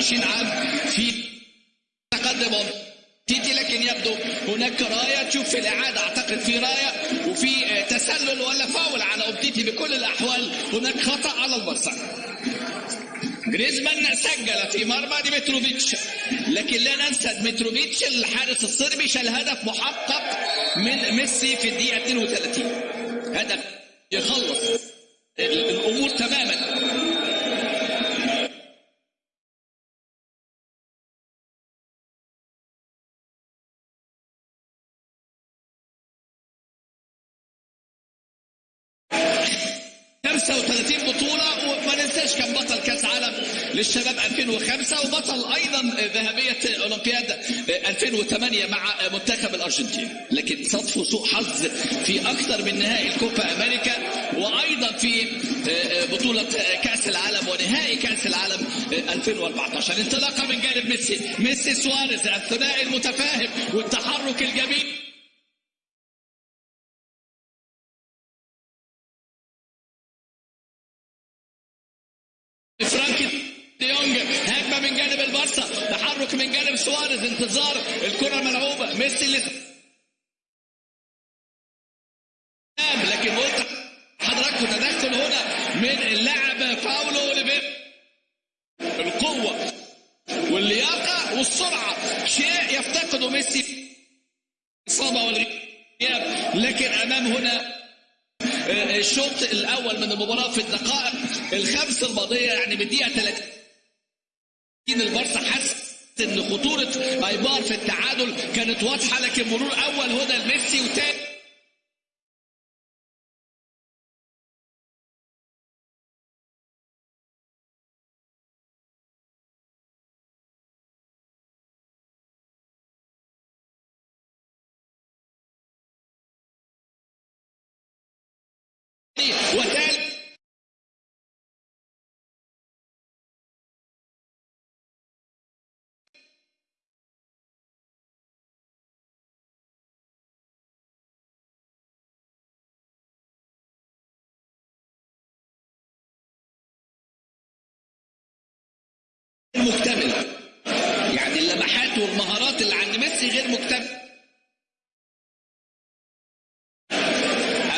21 عام في تقدم تيتي لكن يبدو هناك راية. تشوف في الإعادة أعتقد في راية وفي تسلل ولا فاول على اومتيتي بكل الأحوال. هناك خطأ على البرصه جريزمان سجل في مرمى ديمتروفيتش لكن لا ننسى ديمتروفيتش الحارس الصربي شال هدف محقق من ميسي في الدقيقة 32 هدف يخلص. ال- الأمور تماما. 2005 وبطل أيضا ذهبية أولمبياد 2008 مع منتخب الأرجنتين. لكن صدفه سوء حظ في أكثر من نهائي الكوبا أمريكا وأيضا في بطولة كأس العالم ونهائي كأس العالم 2014 انطلاقة من جانب ميسي. ميسي سواريز الثنائي المتفاهم والتحرك الجميل. سواريز انتظار الكرة ملعوبة ميسي اللي لكن قلت حضراتكم تدخل هنا من اللاعب باولو اوليفير؟ القوة واللياقة والسرعة. شيء يفتقده ميسي الإصابة والغياب. لكن أمام هنا الشوط الأول من المباراة في الدقائق الخمس الماضية يعني بالدقيقه 30 البارسا إن خطورة ايبار في التعادل كانت واضحة لكن مرور أول هنا لميسي وتاني يعني اللمحات والمهارات اللي عند ميسي غير مكتمل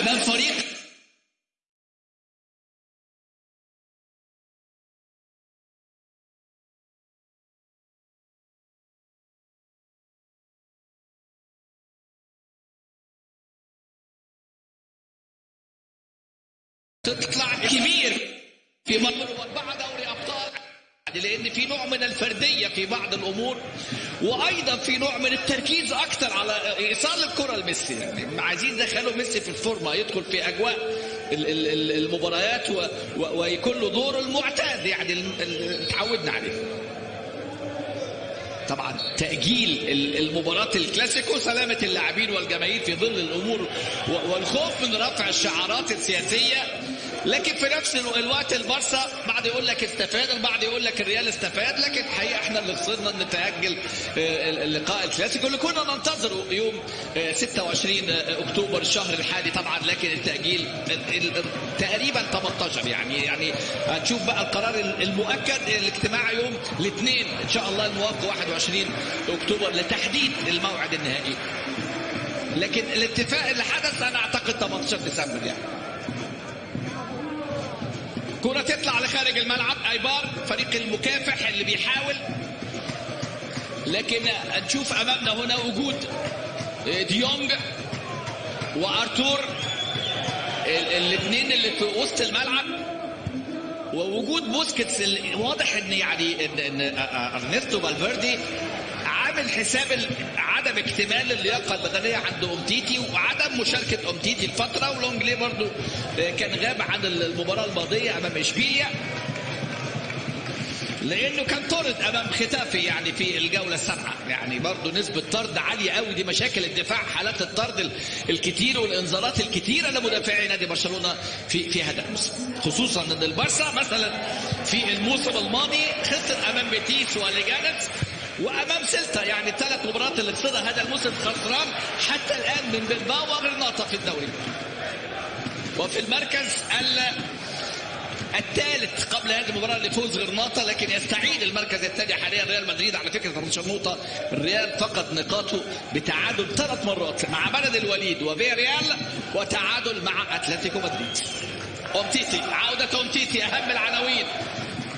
أمام فريق تطلع كبير في دوري ابطال لأن في نوع من الفردية في بعض الأمور وأيضا في نوع من التركيز أكثر على إيصال الكرة لميسي. يعني عايزين يدخلوا ميسي في الفورمة يدخل في ال- المباريات ويكون له دوره المعتاد يعني اتعودنا عليه. طبعا تأجيل ال- المباراة الكلاسيكو سلامة اللاعبين والجماهير في ظل الأمور والخوف من رفع الشعارات السياسية لكن في نفس الو- الوقت البارسا بعد يقول لك استفاد البعض يقول لك الريال استفاد لكن الحقيقة إحنا اللي خسرنا ان نتأجل آه، اللقاء الكلاسيكو اللي كنا ننتظره يوم آه، 26 أكتوبر الشهر الحالي طبعا لكن التأجيل ال- ال- تقريبا 18 يعني. يعني هنشوف بقى القرار المؤكد الاجتماع يوم الاثنين إن شاء الله الموافق 21 أكتوبر لتحديد الموعد النهائي. لكن الاتفاق اللي حدث أنا أعتقد 18 ديسمبر يعني. كرة تطلع لخارج الملعب أيبار فريق المكافح اللي بيحاول. لكن نشوف أمامنا هنا وجود ديونج وأرتور الاثنين اللي في وسط الملعب. ووجود بوسكيتس واضح إن يعني إن, أرنستو فالفيردي عامل حساب عدم اكتمال اللياقة البدنيه عند أمتيتي وعدم مشاركة أمتيتي الفترة ولونجلي برضو آه، كان غاب عن المباراة الماضية أمام إشبيليا. لأنه كان طرد أمام ختافي يعني في الجولة السابعة. يعني برضه نسبة طرد عالية قوي دي مشاكل الدفاع حالات الطرد ال- الكتير والإنذارات الكتيرة لمدافعي نادي برشلونة في في هذا الموسم خصوصا إن البارسا مثلا في الموسم الماضي خسر أمام بيتيس وليجانيس وأمام سيلتا يعني الثلاث مباريات اللي خسرها هذا الموسم خسران حتى الآن من بلباو وغرناطه في الدوري. وفي المركز ال الثالث قبل هذه المباراة لفوز غرناطه لكن يستعيد المركز الثاني حاليا ريال مدريد. على فكرة 13 نقطه الريال فقد نقاطه بتعادل ثلاث مرات مع بلد الوليد وفيريال وتعادل مع أتلتيكو مدريد. أومتيتي عودة أومتيتي أهم العناوين.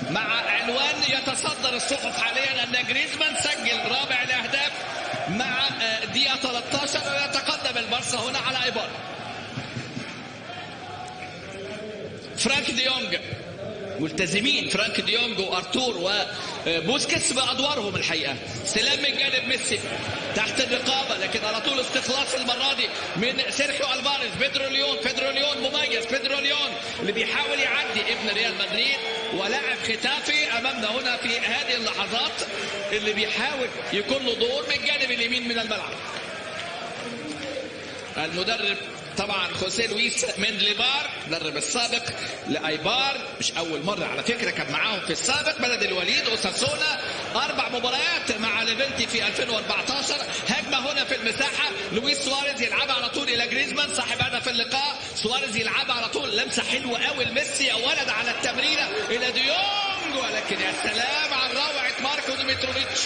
مع عنوان يتصدر الصحف حاليا أن جريزمان سجل رابع الأهداف مع دقيقة 13 ويتقدم البارسا هنا على ايبار فرانك ديونج. ملتزمين. فرانك ديونج وارتور وبوسكيتس بأدوارهم الحقيقة. استلام من جانب ميسي. تحت الرقابة لكن على طول استخلاص المرة دي من سيرخيو ألفاريز. بيدرو ليون بيدرو ليون مميز. بيدرو ليون اللي بيحاول يعدي ابن ريال مدريد. ولاعب ختافي أمامنا هنا في هذه اللحظات اللي بيحاول يكون له دور من الجانب اليمين من الملعب. المدرب طبعا خوسيه لويس مندليبار المدرب السابق لأيبار. مش أول مرة على فكرة كان معاهم في السابق. بلد الوليد اوساسونا أربع مباريات مع ليفنتي في 2014 هجمة هنا في المساحة. لويس سواريز يلعبها على طول إلى جريزمان. صاحب هدف اللقاء. سواريز يلعبها على طول. لمسة حلوة قوي لميسي. يا ولد على التمريره إلى ديونج. ولكن يا سلام على روعه ماركو ديمتروفيتش.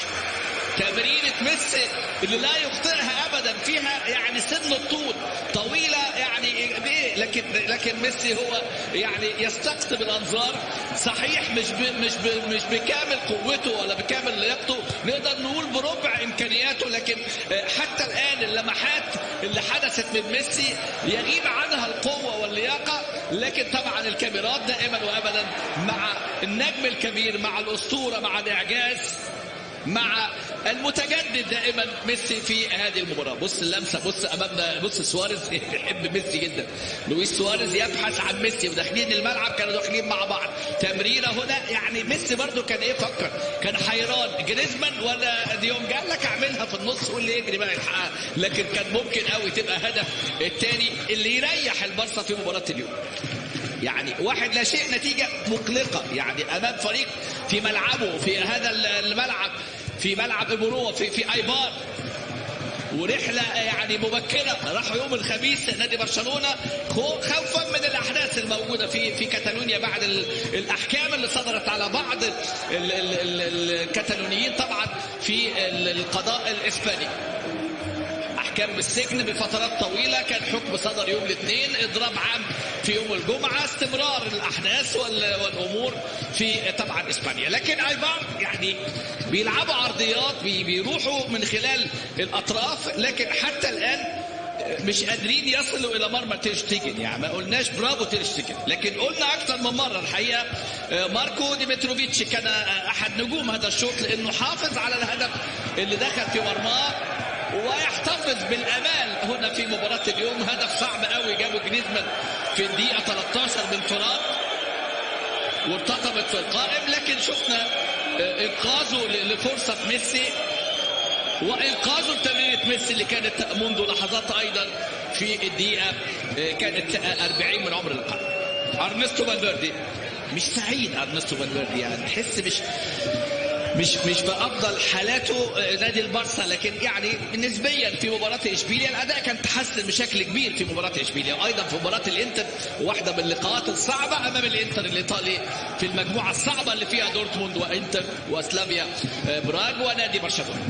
تمريرة ميسي اللي لا يخطئها ابدا. فيها يعني سن الطول طويلة. يعني بايه لكن لكن ميسي هو يعني يستقطب الأنظار. صحيح مش ب مش ب مش بكامل قوته ولا بكامل لياقته. نقدر نقول بربع إمكانياته لكن حتى الآن اللمحات اللي حدثت من ميسي يغيب عنها القوة واللياقة. لكن طبعا الكاميرات دائما وابدا مع النجم الكبير مع الأسطورة مع الإعجاز. مع المتجدد دائما ميسي في هذه المباراة. بص اللمسة بص امامنا بص سواريز. بيحب ميسي جدا. لويس سواريز يبحث عن ميسي. وداخلين الملعب كانوا داخلين مع بعض. تمريرة هنا يعني ميسي برضو كان إيه فكر. كان حيران. جريزمان ولا ديونج قال لك أعملها في النص واللي يجري بقى يلحقها. لكن كان ممكن قوي تبقى هدف الثاني اللي يريح البارسا في مباراة اليوم. يعني واحد لا شيء نتيجة مقلقة. يعني أمام فريق في ملعبه في هذا الملعب في ملعب إيبوروا في في أيبار. ورحلة يعني مبكرة. راحوا يوم الخميس نادي برشلونة خوفا من الأحداث الموجودة في في كاتالونيا بعد الأحكام اللي صدرت على بعض الكتالونيين طبعا في القضاء الإسباني. احكام بالسجن بفترات طويلة كان حكم صدر يوم الاثنين إضراب عام في يوم الجمعة استمرار الأحداث والأمور في طبعا إسبانيا. لكن ايبار يعني بيلعبوا عرضيات بيروحوا من خلال الأطراف لكن حتى الآن مش قادرين يصلوا إلى مرمى تيرشتيجن. يعني ما قلناش برافو تيرشتيجن. لكن قلنا أكثر من مرة الحقيقة ماركو ديمتروفيتش كان أحد نجوم هذا الشوط لأنه حافظ على الهدف اللي دخل في مرماه. ويحتفظ بالأمال. هنا في مباراة اليوم هدف صعب قوي جابه جريزمان في الدقيقة 13 بانفراد وارتطمت في القائم لكن شفنا إنقاذه لفرصة ميسي وإنقاذه لتمريرة ميسي اللي كانت منذ لحظات أيضا في الدقيقة كانت 40 من عمر اللقاء أرنستو فالفيردي. مش سعيد أرنستو فالفيردي يعني تحس مش مش مش بأفضل حالاته نادي البارسا لكن يعني نسبيا في مباراة إشبيليا الأداء كان تحسن بشكل كبير في مباراة إشبيليا وأيضا في مباراة الإنتر واحدة من اللقاءات الصعبة أمام الإنتر الإيطالي في المجموعة الصعبة اللي فيها دورتموند وإنتر وسلافيا براغ ونادي برشلونة.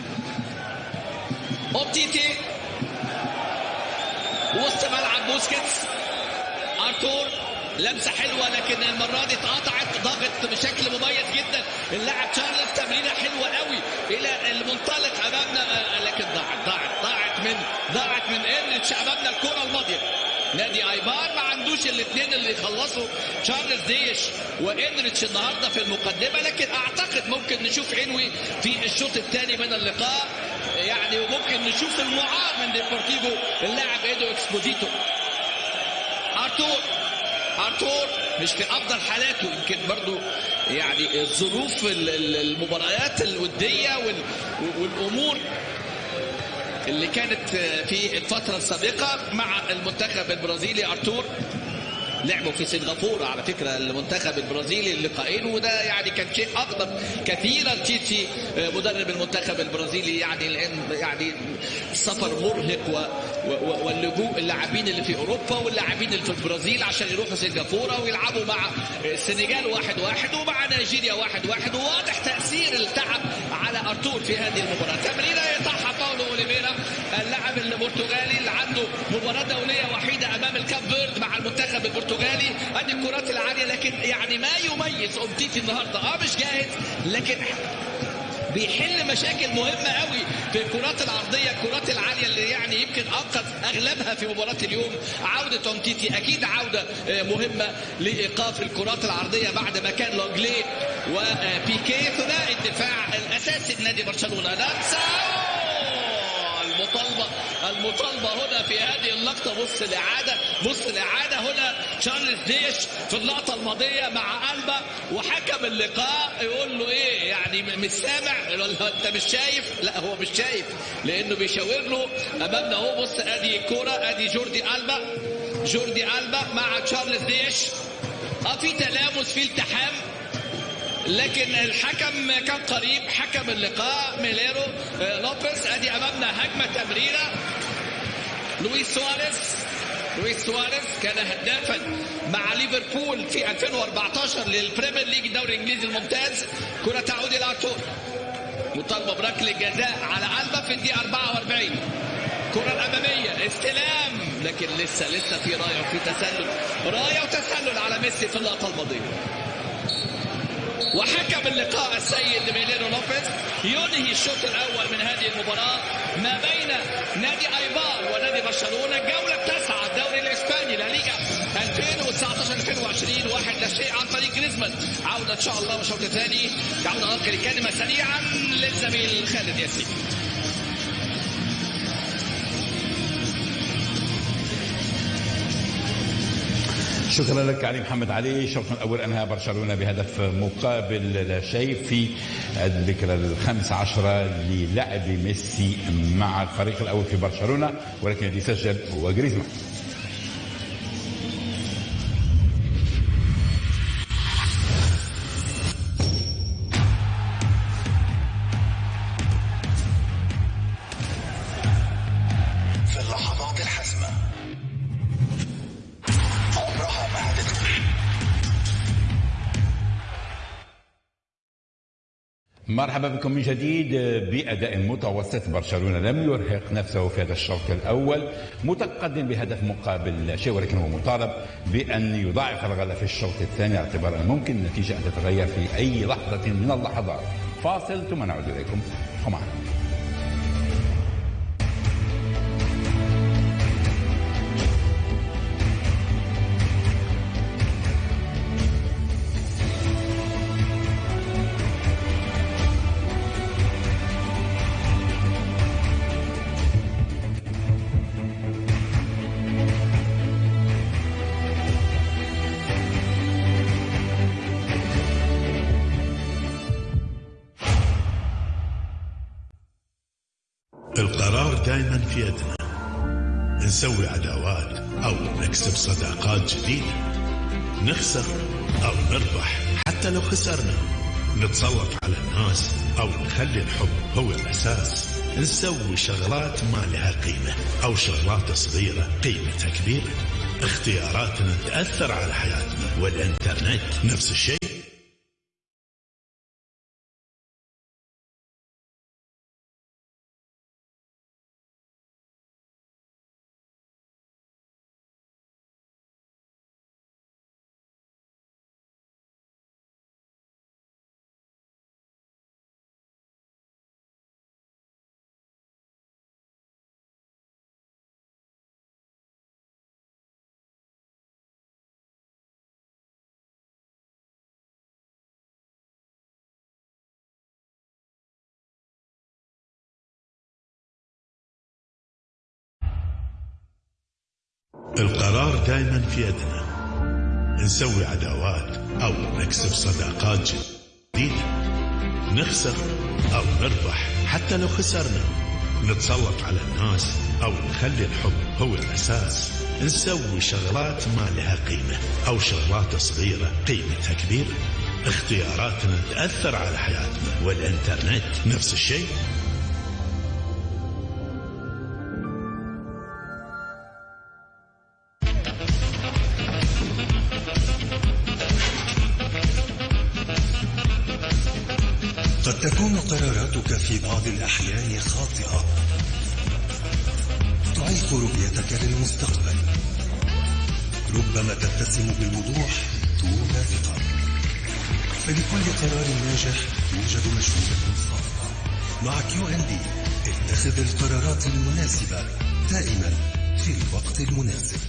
أومتيتي وسط ملعب بوسكيتس أرتور لمسة حلوة لكن المرة دي اتقطعت ضغط بشكل مميز جدا. اللاعب تشارلز تمريره حلوة قوي إلى المنطلق أمامنا. لكن ضاعت ضاعت ضاعت من ضاعت من انريتش أمامنا الكرة الماضية. نادي آيبار ما عندوش الاثنين اللي يخلصوا. تشارلز دياز وانريتش النهارده في المقدمة لكن أعتقد ممكن نشوف إينوي في الشوط الثاني من اللقاء. يعني وممكن نشوف المعار من ديبورتيفو اللاعب إيدو اكسبوزيتو ارتور ارتور مش في أفضل حالاته. يمكن برضو يعني ظروف المباريات الودية والأمور اللي كانت في الفترة السابقة مع المنتخب البرازيلي. أرتور لعبوا في سنغافورة. على فكرة المنتخب البرازيلي اللقاءين وده يعني كان شيء اقدم كثيرا. تشيتشي مدرب المنتخب البرازيلي يعني يعني السفر مرهق واللجوء اللاعبين اللي في أوروبا واللاعبين اللي في البرازيل عشان يروحوا سنغافورة ويلعبوا مع السنغال واحد واحد ومع نيجيريا واحد واحد. وواضح تأثير التعب على أرتور في هذه المباراة. تمريرة يطرحها باولو اوليفيرا اللاعب البرتغالي اللي عنده مباراة دولية وحيدة أمام الكاب فيرد مع المنتخب البرتغالي. أدي الكرات العالية لكن يعني ما يميز امتيتي النهارده. آه مش جاهز لكن بيحل مشاكل مهمة قوي في الكرات العرضية الكرات العالية اللي يعني يمكن أنقذ أغلبها في مباراة اليوم. عودة أمتيتي أكيد عودة آه، مهمة لإيقاف الكرات العرضية بعد ما كان لونجلي وبيكي ثنائي الدفاع الأساسي لنادي برشلونة. لمسة المطالبة. المطالبة هنا في هذه اللقطة بص الإعادة بص الإعادة هنا تشارلز ديش في اللقطة الماضية مع ألبا وحكم اللقاء يقول له إيه؟ يعني مش سامع؟ ولا أنت مش شايف؟ لا هو مش شايف لأنه بيشاور له أمامنا أهو بص أدي الكورة أدي جوردي ألبا. جوردي ألبا مع تشارلز ديش آه في تلامس في التحام. لكن الحكم كان قريب حكم اللقاء ميليرو آه، لوبيز. أدي أمامنا هجمة تمريرة. لويس سواريز لويس سواريز كان هدافا مع ليفربول في 2014 للبريمير ليج الدوري الإنجليزي الممتاز. كرة تعود إلى ارتور مطالبه بركله جزاء على ألبا في الدقيقة 44 كرة الأمامية استلام. لكن لسه لسه في راية وفي تسلل. راية وتسلل على ميسي في اللقطة الماضية. وحكم اللقاء السيد ميليرو لوبيز ينهي الشوط الأول من هذه المباراة ما بين نادي أيبار ونادي برشلونة الجوله التاسعه الدوري الإسباني لا ليغا 2019 2020 واحد لا شيء عن طريق جريزمان. عودة إن شاء الله وشوط ثاني تعود انقل الكلمة سريعا للزميل خالد ياسين. شكرا لك علي محمد علي. الشوط الأول أنهى برشلونة بهدف مقابل لا شيء في الذكرى الخامسة عشرة للعب ميسي مع الفريق الأول في برشلونة ولكن الذي سجل هو جريزمان. مرحبا بكم من جديد. بأداء متوسط برشلونة لم يرهق نفسه في هذا الشوط الأول متقدم بهدف مقابل شيء ولكن هو مطالب بأن يضاعف الغلة في الشوط الثاني اعتبارا ممكن النتيجة أن تتغير في أي لحظة من اللحظات. فاصل ثم نعود إليكم. ومعنا نسوي شغلات ما لها قيمة أو شغلات صغيرة قيمتها كبيرة. اختياراتنا تأثر على حياتنا. والإنترنت نفس الشيء. القرار دائما في يدنا. نسوي عداوات أو نكسب صداقات جديدة نخسر أو نربح. حتى لو خسرنا نتسلط على الناس أو نخلي الحب هو الأساس. نسوي شغلات ما لها قيمة أو شغلات صغيرة قيمتها كبيرة. اختياراتنا تأثر على حياتنا. والإنترنت نفس الشيء. قراراتك في بعض الأحيان خاطئة. تعيق رؤيتك للمستقبل. ربما تتسم بالوضوح دون ثقة. فلكل قرار ناجح يوجد مجهودة صعبة مع كيو ان دي اتخذ القرارات المناسبة دائما في الوقت المناسب.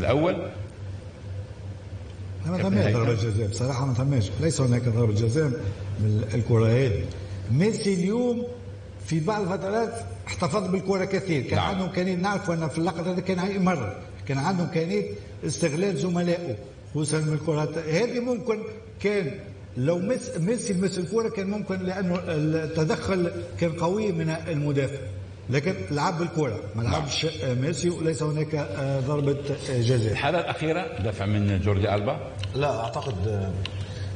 الأول. ما ثماش ضربة جزاء بصراحة ما ثماش ليس هناك ضربة جزاء من الكرة هذه ميسي اليوم في بعض الفترات احتفظ بالكرة كثير. كان نعم. عنده إمكانية نعرف أن في اللقطة هذه كان يمرر كان عنده إمكانية استغلال زملائه. خصوصا من الكرات هذه ممكن كان لو ميسي مس الكرة كان ممكن لأنه التدخل كان قوي من المدافع. لكن لعب بالكرة ما لعبش ميسي وليس هناك آه، ضربة آه، جزاء. الحالة الأخيرة دفع من جوردي ألبا؟ لا أعتقد آه،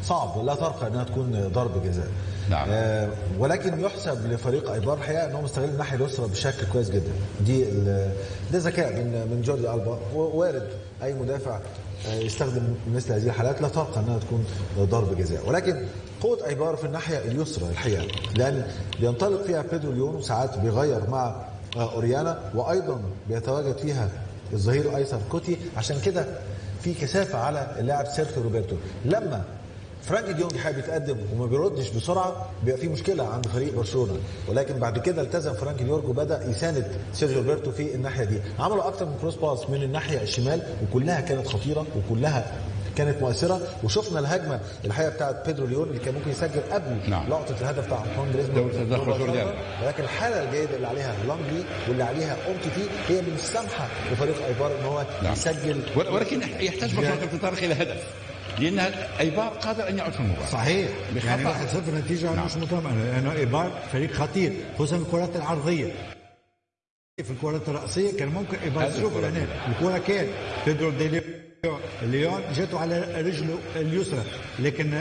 صعب. لا ترقى أنها تكون ضرب جزاء. نعم. آه ولكن يحسب لفريق أيبار الحقيقة ان هو مستغل الناحية اليسرى بشكل كويس جدا. دي ال- ده ذكاء من من جوردي ألبا. ووارد أي مدافع آه، يستخدم مثل هذه الحالات. لا ترقى أنها تكون ضرب جزاء. ولكن قوه ايبار في الناحية اليسرى الحقيقة. لأن بينطلق فيها بيدرو ليون وساعات بيغير مع أوريانا وأيضا بيتواجد فيها الظهير الايسر كوتي. عشان كده في كثافة على اللاعب سيرخيو روبرتو. لما فرانكي ديونج حابب يتقدم وما بيردش بسرعة بيبقى في مشكلة عند فريق برشلونة. ولكن بعد كده التزم فرانكي ديونج وبدأ يساند سيرجيو روبرتو في الناحية دي. عملوا أكتر من cross pass من الناحية الشمال وكلها كانت خطيرة وكلها كانت مؤثرة. وشفنا الهجمة الحقيقة بتاعت بيدرو ليون اللي كان ممكن يسجل قبل نعم. لقطة الهدف بتاع أنطوان جريزمان. ولكن الحالة الجيدة اللي عليها لونجلي واللي عليها اومتيتي هي مش سامحه لفريق أيبار إن هو نعم. يسجل ول- ولكن يحتاج برشلونة كابتن طارق إلى هدف. لأن أيبار قادر أن يعود في المباراة. صحيح. يعني 1 0 نتيجة نعم. مش مطمئنة لأنه أيبار فريق خطير. خصوصا الكرات العرضية. في الكرات الرأسية كان ممكن أيبار هذه شوف الكرة. كان. بيدرو دي ليون جاته على رجله اليسرى لكن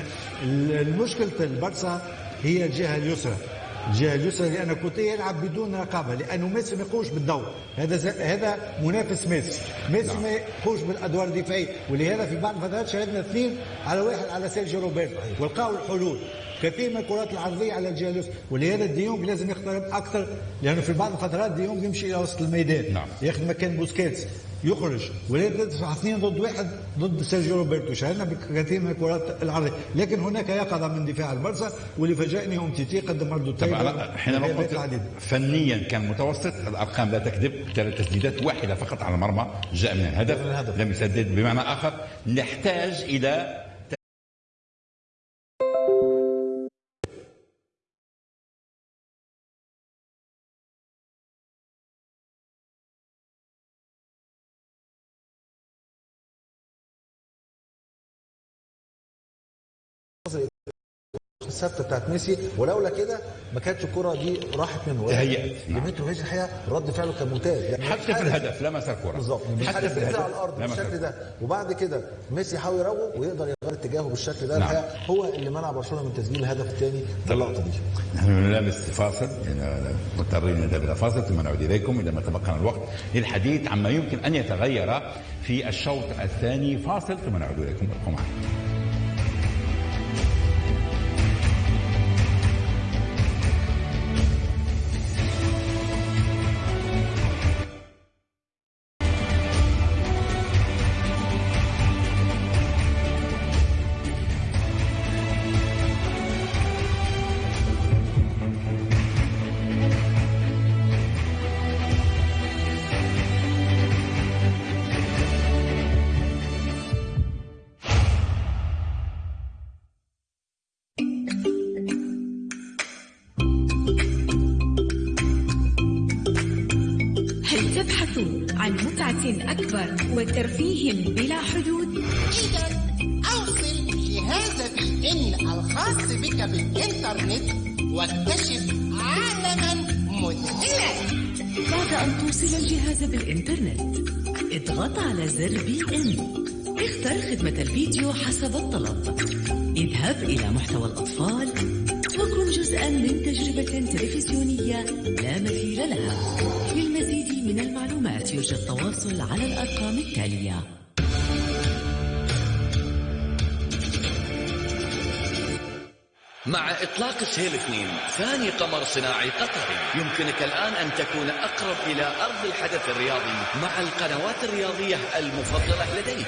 ال- المشكلة البرسا هي الجهة اليسرى. الجهة اليسرى لأن كوتيه يلعب بدون رقابة لأنه ميسي ما يقومش بالدور هذا ز- هذا منافس ميسي. ميسي ما يقومش بالأدوار الدفاعية. ولهذا في بعض الفترات شاهدنا اثنين على واحد على سيرجيو روبرتو. ولقاوا الحلول. كثير من الكرات العرضية على الجهه اليسرى ولهذا ديونج لازم يقترب أكثر لأنه في بعض الفترات ديونج يمشي إلى وسط الميدان نعم. ياخذ مكان بوسكيتس يخرج ولهذا تدفع اثنين ضد واحد ضد سيرجيو روبرتو شاهدنا بكثير من الكرات العرضية لكن هناك يقظة من دفاع البرسا واللي فاجأني امتيتي قدم مردود طبعا حينما قلت فنيا كان متوسط الأرقام لا تكذب ثلاث تسديدات واحدة فقط على المرمى جاء من الهدف, من الهدف. لم يسدد بمعنى آخر نحتاج إلى الثابتة بتاعت ميسي ولولا كده ما كانتش الكرة دي راحت منه. تهيأت. ديمترو هيج الحقيقة رد فعله كان ممتاز. يعني حتى في الهدف لمس الكره بالظبط. حتى في الهدف على الأرض بالشكل. ده. وبعد كده ميسي يحاول يراوغ ويقدر يغير اتجاهه بالشكل ده. نعم. الحقيقة هو اللي منع برشلونة من تسجيل الهدف الثاني في اللقطة دي. نحن نلامس فاصل. لأن مضطرين نذهب إلى فاصل ثم نعود إليكم اذا ما تبقى الوقت للحديث عما يمكن أن يتغير في الشوط الثاني. فاصل ثم نعود إليكم. ابقوا معنا. أكبر وترفيه بلا حدود؟ إذا أوصل جهاز في إن الخاص بك بالإنترنت واكتشف عالما مذهلا. بعد أن توصل الجهاز بالإنترنت؟ اضغط على زر بي إن. اختر خدمة الفيديو حسب الطلب. اذهب إلى محتوى الأطفال وكن جزءا من تجربة تلفزيونية لا مثيل لها. للمزيد من المعلومات يرجى التواصل على الأرقام التالية. مع إطلاق سهيل 2 ثاني قمر صناعي قطري يمكنك الآن أن تكون أقرب إلى أرض الحدث الرياضي مع القنوات الرياضية المفضلة لديك.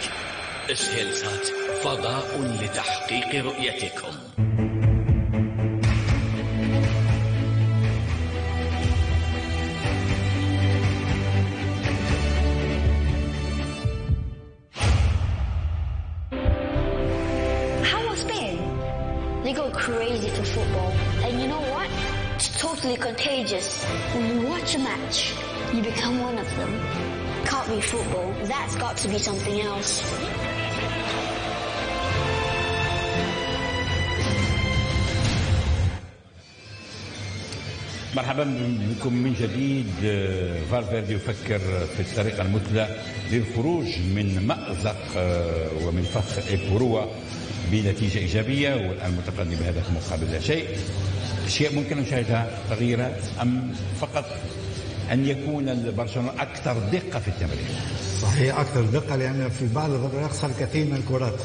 سهيل سات فضاء لتحقيق رؤيتكم. Totally contagious. When you watch a match, you become one of them. Can't be football. That's got to be something else. مرحبا بكم من جديد فالفيردي يفكر في الطريقة المثلى للخروج من مأزق آه، ومن فخ إيبوروا بنتيجة إيجابية والآن متقدم بهدف مقابل لا شيء أشياء ممكن نشاهدها تغييرات أم فقط أن يكون برشلونة أكثر دقة في التمرير صحيح أكثر دقة لأن في بعض الفترات يخسر كثير من الكرات.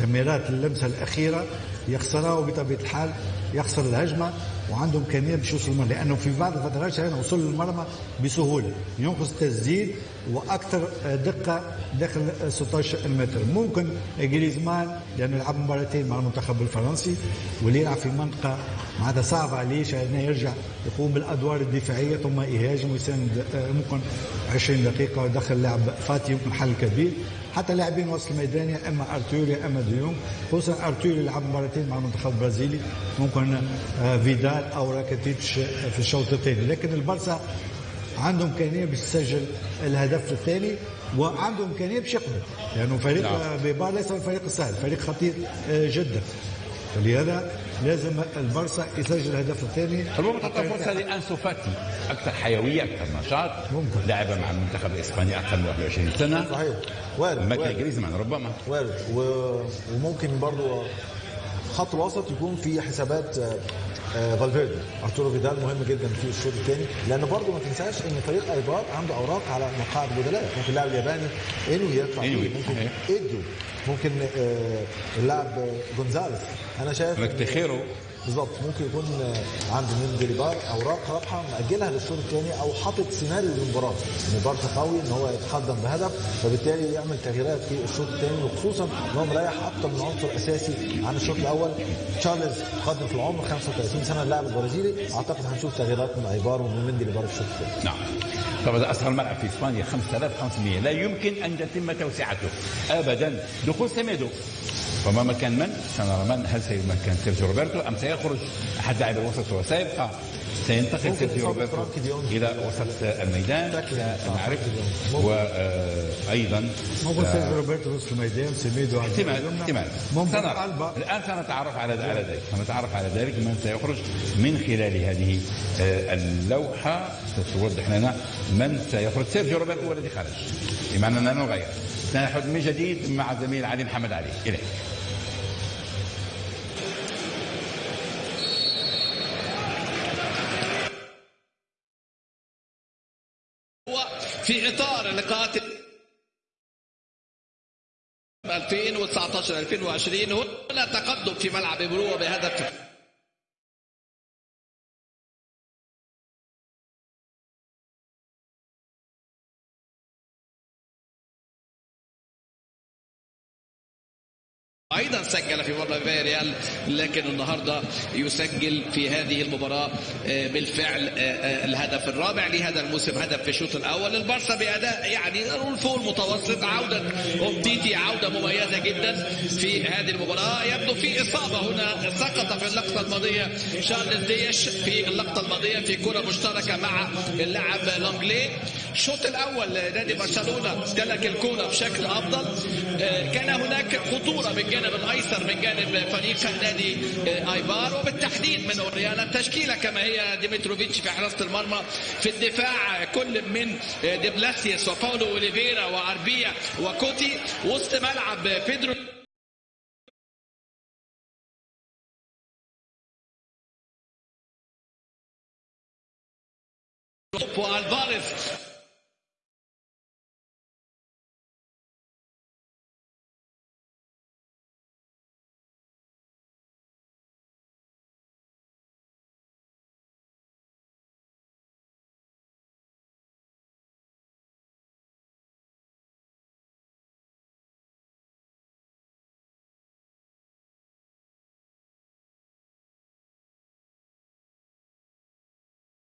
تمريرات اللمسة الأخيرة يخسرها وبطبيعة الحال يخسر الهجمة. وعنده إمكانية باش يوصل المرمى لأنه في بعض الفترات شاهدنا وصول للمرمى بسهولة ينقص تسديد وأكثر دقة داخل 16 متر ممكن جريزمان لأنه يلعب مباراتين مع المنتخب الفرنسي واللي يلعب في منطقة معناتها صعبة عليه شاهدناه يرجع يقوم بالأدوار الدفاعية ثم يهاجم ويساند آه، ممكن 20 دقيقة ويدخل لاعب فاتي يمكن حل كبير. حتى لاعبين وسط الميدان يا إما ارتور يا اما ديونج خصوصا ارتور يلعب مباراتين مع المنتخب البرازيلي ممكن آه، فيدال أو راكيتيتش في الشوط الثاني. لكن البرسا عنده إمكانية باش تسجل الهدف الثاني وعنده إمكانية باش يقبل. لأنه فريق نعم. أيبار ليس الفريق السهل فريق خطير آه، جدا. فلهذا لازم البارسا يسجل الهدف الثاني. ربما تعطى فرصة لأنسو فاتي أكثر حيوية أكثر نشاط ممكن. لعب مع المنتخب الاسباني أكثر من 21 سنة. صحيح. وارد وارد. جريزمان ربما. وارد. و... وممكن برضو خط الوسط يكون في حسابات فالفيردي. أرتورو فيدال مهم جدا في الشوط الثاني لأن برضو ما تنساش إن فريق أيبار عنده أوراق على مقاعد البدلاء ممكن اللاعب الياباني انوي فيه، إنوي، ممكن. ايدو ممكن آه، اللاعب آه، جونزاليس. أنا شايف ركتخيرو بالظبط. ممكن يكون عند مين ديليبار اوراق رابحة مأجلها للشوط الثاني أو حاطط سيناريو للمباراة. بارسا قوي إن هو يتقدم بهدف فبالتالي يعمل تغييرات في الشوط الثاني وخصوصا إن هو مريح أكثر من عنصر أساسي عن الشوط الأول. تشارلز قادم في العمر 35 سنة اللاعب البرازيلي. أعتقد هنشوف تغييرات من ايبار ومن في الشوط الثاني. نعم. طبعا اصغر ملعب في إسبانيا 5500 لا يمكن أن تتم توسعته. ابدا. دخول سيميدو. فما مكان من؟ سنرى من. هل سيمكن سيرجيو روبرتو أم سيخرج أحد لاعبي الوسط وسيبقى؟ سينتقل سيرجيو روبرتو. إلى وسط الميدان. نعرف ديونج. وأيضا ممكن سيرجيو روبرتو في نصف الميدان سيميدو على احتمال. احتمال ممكن سنرى. الآن سنتعرف على على ذلك. سنتعرف على ذلك. من سيخرج؟ من خلال هذه آه، اللوحة. ستوضح لنا من سيخرج. سيرجيو روبرتو هو الذي خرج. بمعنى أننا نغير. سنعود من جديد مع زميل علي محمد علي. إليك هو في اطار لقاءات 2019 2020 هنا تقدم في ملعب بروة بهدف أيضا سجل في مباراة ريال لكن النهارده يسجل في هذه المباراة آه، بالفعل آه، آه، الهدف الرابع لهذا الموسم هدف في الشوط الأول البارسا بأداء يعني فوق المتوسط عودة اومتيتي عودة مميزة جدا في هذه المباراة. يبدو في إصابة هنا سقط في اللقطة الماضية شارلز ديش في اللقطة الماضية في كرة مشتركة مع اللاعب لانجلي الشوط الأول نادي برشلونة امتلك الكره بشكل أفضل كان هناك خطورة بالجانب الأيسر من جانب فريق نادي آه، ايبار وبالتحديد من أوريانا التشكيلة كما هي ديمتروفيتش في حراسة المرمى في الدفاع كل من آه، ديبلاسيوس وباولو أوليفيرا وأربيا وكوتي وسط ملعب بيدرو. والفاريز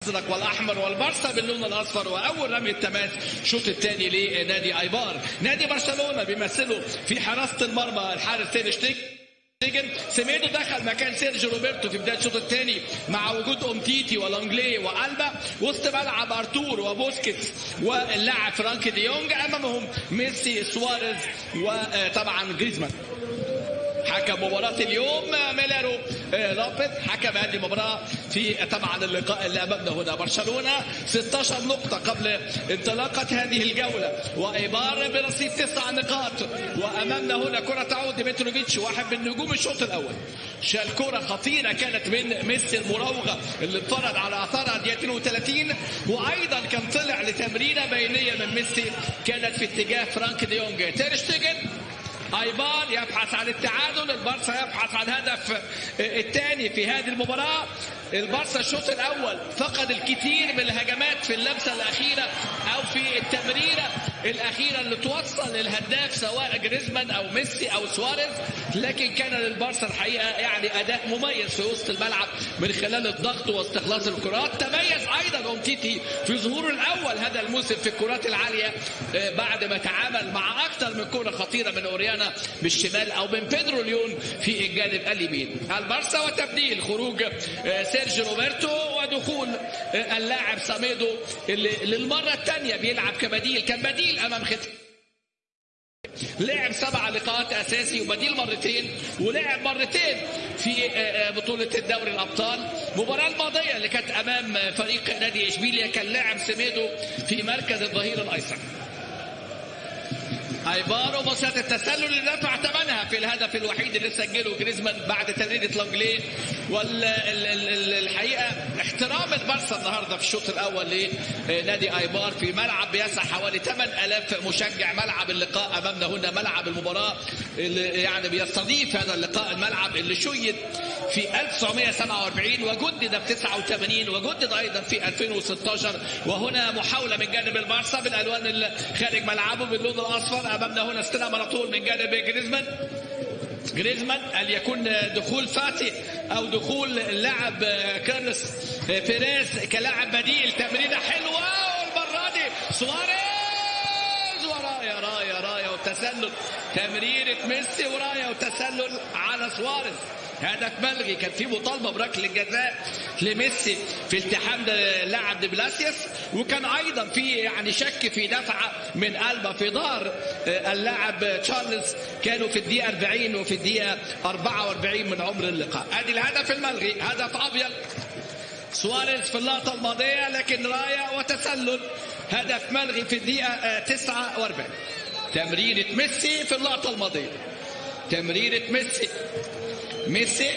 الأزرق والأحمر والبارسا باللون الأصفر وأول رميه تماس الشوط الثاني لنادي آيبار. نادي برشلونة بيمثله في حراسة المرمى الحارس تير شتيجن دخل مكان سيرجيو روبرتو في بداية الشوط الثاني مع وجود أومتيتي ولانجلي وألبا وسط ملعب أرتور وبوسكيتس واللاعب فرانكي ديونج أمامهم ميسي سواريز وطبعا جريزمان. حكم مباراة اليوم ميلارو آه، لوبيز حكم هذه المباراة في طبعا اللقاء اللي أمامنا هنا. برشلونة 16 نقطة قبل انطلاقة هذه الجولة. وإيبار برصيد تسع نقاط. وأمامنا هنا كرة تعود ديمتروفيتش واحد من نجوم الشوط الأول. شال كرة خطيرة كانت من ميسي المراوغة اللي اتفرج على أثرها دقيقة 32 وأيضا كان طلع لتمريرة بينية من ميسي كانت في اتجاه فرانك ديونج. تيرشتيجن ايبار يبحث عن التعادل البارسا يبحث عن الهدف الثاني في هذه المباراة. البارسا الشوط الأول فقد الكثير من الهجمات في اللمسة الأخيرة أو في التمريره الأخيرة اللي توصل للهداف سواء جريزمان أو ميسي أو سواريز لكن كان للبارسا الحقيقة يعني أداء مميز في وسط الملعب من خلال الضغط واستخلاص الكرات. تميز أيضا اومتيتي في ظهوره الأول هذا الموسم في الكرات العالية آه، بعد ما تعامل مع أكثر من كرة خطيرة من أوريانا بالشمال أو من بيدرو ليون في الجانب اليمين. البارسا وتبديل خروج آه، سيرجيو روبرتو ودخول آه، اللاعب ساميدو اللي للمرة الثانية بيلعب كبديل كان بديل أمام ختافي لعب سبع لقاءات أساسي وبديل مرتين ولعب مرتين في آه، آه، بطولة الدوري الأبطال. المباراه الماضية اللي كانت أمام فريق نادي إشبيليا كان لاعب سميدو في مركز الظهير الأيسر. ايبار ومصيدة التسلل اللي دفع ثمنها في الهدف الوحيد اللي سجله جريزمان بعد تمريره لونجليه والحقيقة احترام البارسا النهارده في الشوط الأول لنادي ايبار في ملعب بيسع حوالي 8000 مشجع. ملعب اللقاء أمامنا هنا ملعب المباراة اللي يعني بيستضيف هذا اللقاء الملعب اللي شيد في 1947 وجدد في 89 وجدد أيضا في 2016 وهنا محاولة من جانب البارسا بالألوان اللي خارج ملعبه باللون الأصفر. امامنا هنا استلام على طول من جانب جريزمان. جريزمان هل يكون دخول فاتي أو دخول اللاعب كارلوس بيريز كلاعب بديل؟ تمريره حلوة والمرة دي. سواريز ورايا رايا رايا وتسلل. تمريره ميسي ورايا وتسلل على سواريز. هدف ملغي. كان في مطالبة بركله الجزاء لميسي في التحام لاعب دي بلاسيوس. وكان أيضا في يعني شك في دفعه من ألبا في ظهر آه، اللاعب تشارلز. كانوا في الدقيقة 40 وفي الدقيقة 44 من عمر اللقاء. أدي الهدف الملغي. هدف أبيض. سواريز في اللقطة الماضية لكن رايا وتسلل. هدف ملغي في الدقيقة آه، 49 تمريرة ميسي في اللقطة الماضية. تمريرة ميسي. ميسي.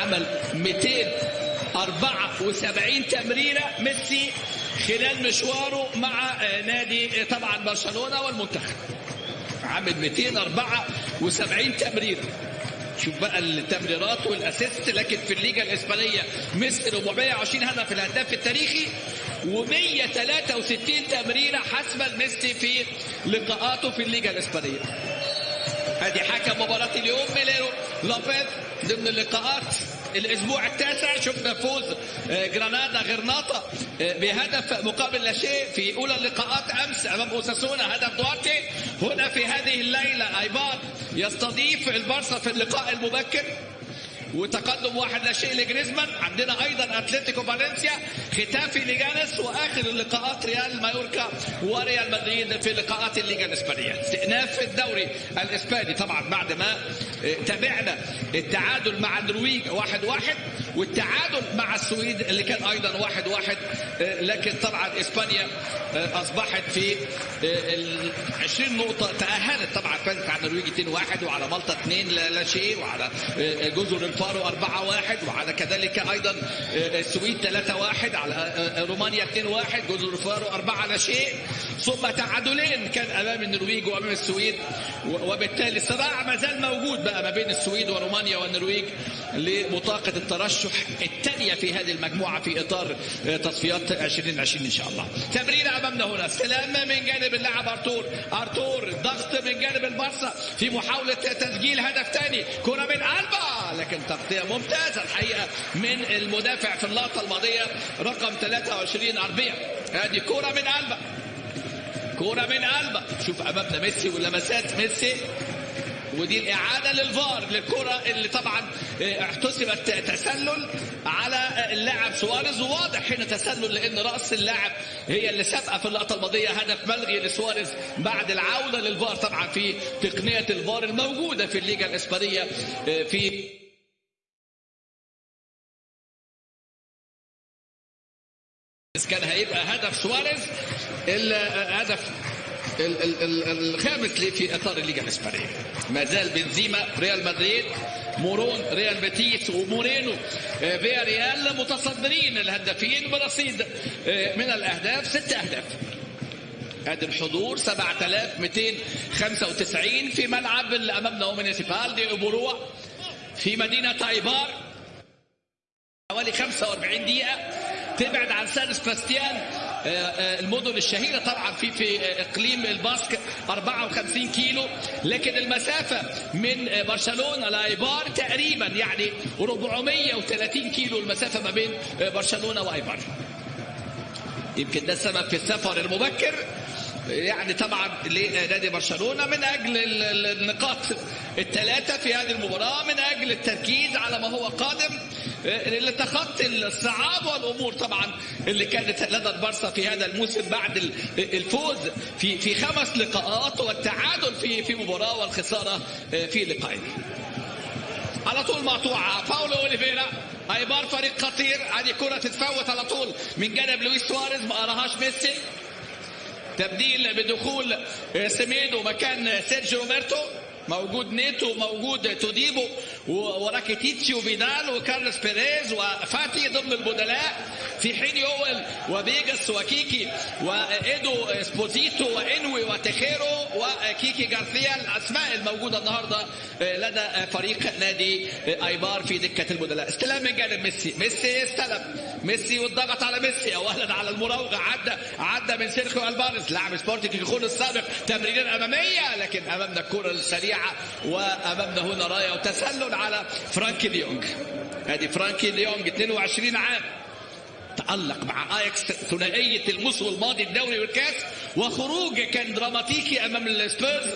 عمل 274 تمريرة ميسي خلال مشواره مع آه، نادي آه، طبعا برشلونة والمنتخب. عامل 274 تمريرة شوف بقى التمريرات والأسيست لكن في الليجا الإسبانية ميسي 420 هدف الهداف التاريخي و163 تمريرة حسب ميسي في لقاءاته في الليجا الإسبانية. ادي حكم مباراة اليوم ميليرو لوبيز ضمن اللقاءات الأسبوع التاسع. شفنا فوز آه، جرانادا غرناطة آه، بهدف مقابل لا شيء في أولى اللقاءات أمس أمام أوساسونا. هدف دوارتي. هنا في هذه الليلة ايبار يستضيف البارسا في اللقاء المبكر. وتقدم واحد لا شيء لجريزمان. عندنا أيضا أتلتيكو فالنسيا ختافي ليجانس وآخر اللقاءات ريال مايوركا وريال مدريد في لقاءات الليجا الإسبانية. استئناف الدوري الإسباني طبعا بعد ما تابعنا التعادل مع النرويج واحد واحد والتعادل مع السويد اللي كان أيضا واحد واحد آه، لكن طبعا إسبانيا آه، أصبحت في ال 20 نقطة تأهلت طبعا فازت على النرويج 2 1 وعلى مالطا 2 لا شيء وعلى جزر الفارو 4 1 وعلى كذلك أيضا آه، السويد 3 1 على رومانيا 2 1 جزر الفارو 4 لا شيء. ثم تعادلين كان أمام النرويج وأمام السويد وبالتالي الصراع ما زال موجود بقى ما بين السويد ورومانيا والنرويج لبطاقه الترشح الثانية في هذه المجموعة في إطار آه، تصفيات 2020 إن شاء الله. تمرير أمامنا هنا. استلام من جانب اللاعب أرتور. أرتور ضغط من جانب البارسا في محاولة تسجيل هدف ثاني كرة من ألبا. لكن تغطية ممتازة الحقيقة من المدافع في اللقطه الماضية. رقم 23 أربيا. هذه كرة من ألبا. كرة من ألبا شوف أمامنا ميسي ولمسات ميسي. ودي الإعادة للفار للكرة اللي طبعا آه، احتسبت تسلل على اللاعب سواريز وواضح هنا تسلل لأن رأس اللاعب هي اللي سابقة في اللقطة الماضية هدف ملغي لسواريز بعد العودة للفار طبعا في تقنية الفار الموجودة في الليجا الإسبانية آه، في كان هيبقى هدف سواريز الهدف ال- ال- ال- الخامس في اطار الليجا الإسبانية. ما زال بنزيما ريال مدريد مورون ريال بيتيس ومورينو. آه، فياريال متصدرين الهدافين برصيد آه، من الأهداف ست أهداف. ادي الحضور 7295 في ملعب اللي امامنا هو مونيسيبال دي ايبوروا في مدينة ايبار حوالي 45 دقيقة. تبعد عن سان سباستيان. المدن الشهيرة طبعا في في آه، إقليم الباسك 54 كيلو. لكن المسافة من آه، برشلونة لأيبار تقريبا يعني 430 كيلو المسافة ما بين آه، برشلونة وأيبار. يمكن ده السبب في السفر المبكر. يعني طبعا لنادي برشلونة من ال- النقاط الثلاثة في هذه المباراة من أجل التركيز على ما هو قادم لتخطي الصعاب والأمور طبعا اللي كانت لدى البارسا في هذا الموسم بعد ال- الفوز في في خمس لقاءات والتعادل في في مباراة والخسارة في لقاءين. على طول مقطوعة. باولو أوليفيرا أيبار فريق خطير. هذه كرة تتفوت على طول من جانب لويس سواريز. ما قراهاش ميسي. تبديل بدخول سيميدو مكان سيرجيو روبرتو. موجود نيتو موجود توديبو وراكيتيتشي وفيدال وكارلوس بيريز وفاتي ضمن البدلاء في حين يويل وبيجاس وكيكي وإيدو إكسبوزيتو وإنوي وتخيرو وكيكي جارثيا الأسماء الموجودة النهارده لدى فريق نادي آيبار في دكة البدلاء. استلام من جانب ميسي. ميسي استلم. ميسي والضغط على ميسي. اولا على المراوغة. عدى عدى من سيرخيو ألفاريز لاعب سبورتنج خيخون السابق تمريرات أمامية لكن أمامنا الكره السريعه وأمامنا هنا راية وتسلل على فرانكي ديونج ادي فرانكي ديونج 22 عام. تألق مع اياكس ثنائية الموسم الماضي الدوري والكاس وخروج كان دراماتيكي أمام السبيرز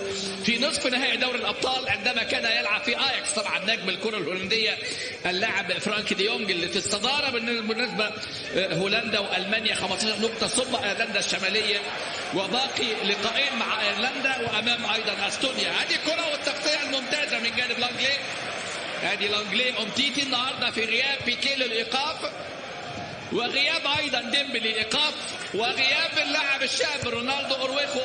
في نصف نهائي دوري الأبطال عندما كان يلعب في اياكس طبعا نجم الكرة الهولندية اللاعب فرانك ديونج اللي في الصدارة بالنسبة هولندا وألمانيا 15 نقطة ثم ايرلندا الشمالية. وباقي لقاءين مع ايرلندا وأمام أيضا أستونيا. هذه الكرة والتغطية الممتازة من جانب لانجلي. ادي لانجلي أمتيتي النهارده في غياب بيكي للإيقاف. وغياب أيضا ديمبلي ايقاف وغياب اللاعب الشاب رونالد أراوخو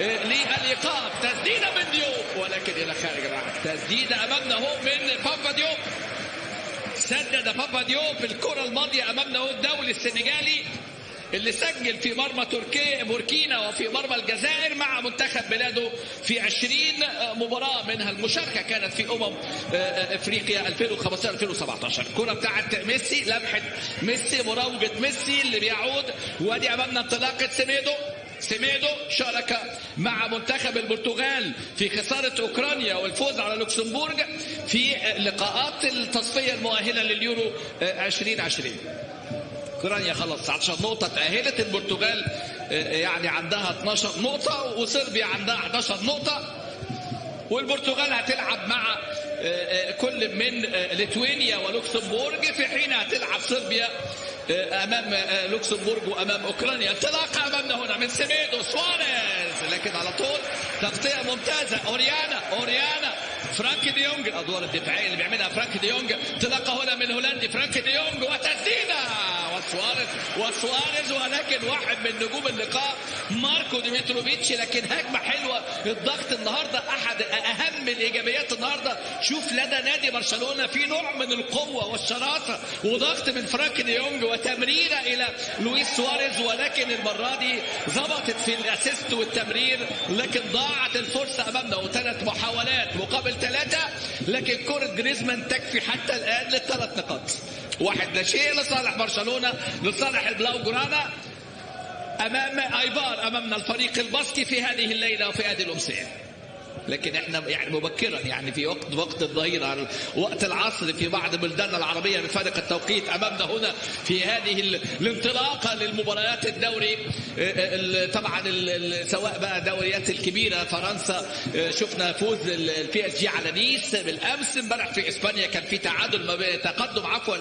آه، للإيقاف. تسديده من ديوب ولكن إلى خارج الملعب تسديده امامنا هو من بابا ديوب. سدد بابا ديوب الكرة الماضية امامنا هو الدولي السنغالي. اللي سجل في مرمى تركيا بوركينا وفي مرمى الجزائر مع منتخب بلاده في 20 مباراة منها المشاركة كانت في أمم إفريقيا 2015 2017 الكرة بتاعت ميسي لمحة ميسي مراوغة ميسي اللي بيعود وادي أمامنا انطلاقة سيميدو. سيميدو شارك مع منتخب البرتغال في خسارة أوكرانيا والفوز على لوكسمبورغ في لقاءات التصفية المؤهلة لليورو 2020 أوكرانيا خلص. 19 نقطة تأهلت البرتغال يعني عندها 12 نقطة وصربيا عندها 11 نقطة. والبرتغال هتلعب مع كل من ليتوانيا ولوكسمبورغ. في حين هتلعب صربيا أمام لوكسمبورغ وأمام أوكرانيا. انطلاقه أمامنا هنا من سيميدو سواريز. لكن على طول تغطية ممتازة. أوريلانا أوريلانا. فرانك ديونج الادوار الدفاعية اللي بيعملها فرانك ديونج انطلاقه هنا من هولندي فرانك ديونج وتسديدة. وسواريز وسواريز ولكن واحد من نجوم اللقاء ماركو ديمتروفيتش. لكن هجمة حلوة الضغط النهارده أحد أهم الإيجابيات النهارده. شوف لدى نادي برشلونة في نوع من القوة والشراسة وضغط من فرانك ديونج وتمريره إلى لويس سواريز. ولكن المرة دي ظبطت في ال assist والتمرير لكن ضاعت الفرصة أمامنا. وثلاث محاولات مقابل ثلاثة لكن كره جريزمان تكفي حتى الآن للثلاث نقاط. واحد لا شيء لصالح برشلونة لصالح البلاو جرانا أمام ايبار أمامنا الفريق الباسكي في هذه الليلة وفي هذه الأمسية. لكن إحنا يعني مبكرا يعني في وقت وقت الظهيره وقت العصر في بعض بلداننا العربية بفارق التوقيت أمامنا هنا في هذه ال- الانطلاقة للمباريات الدوري آه، ال- طبعا سواء بقى دوريات الكبيرة فرنسا آه، شفنا فوز البي إس جي على نيس بالأمس امبارح في إسبانيا كان في تعادل ما تقدم عفوا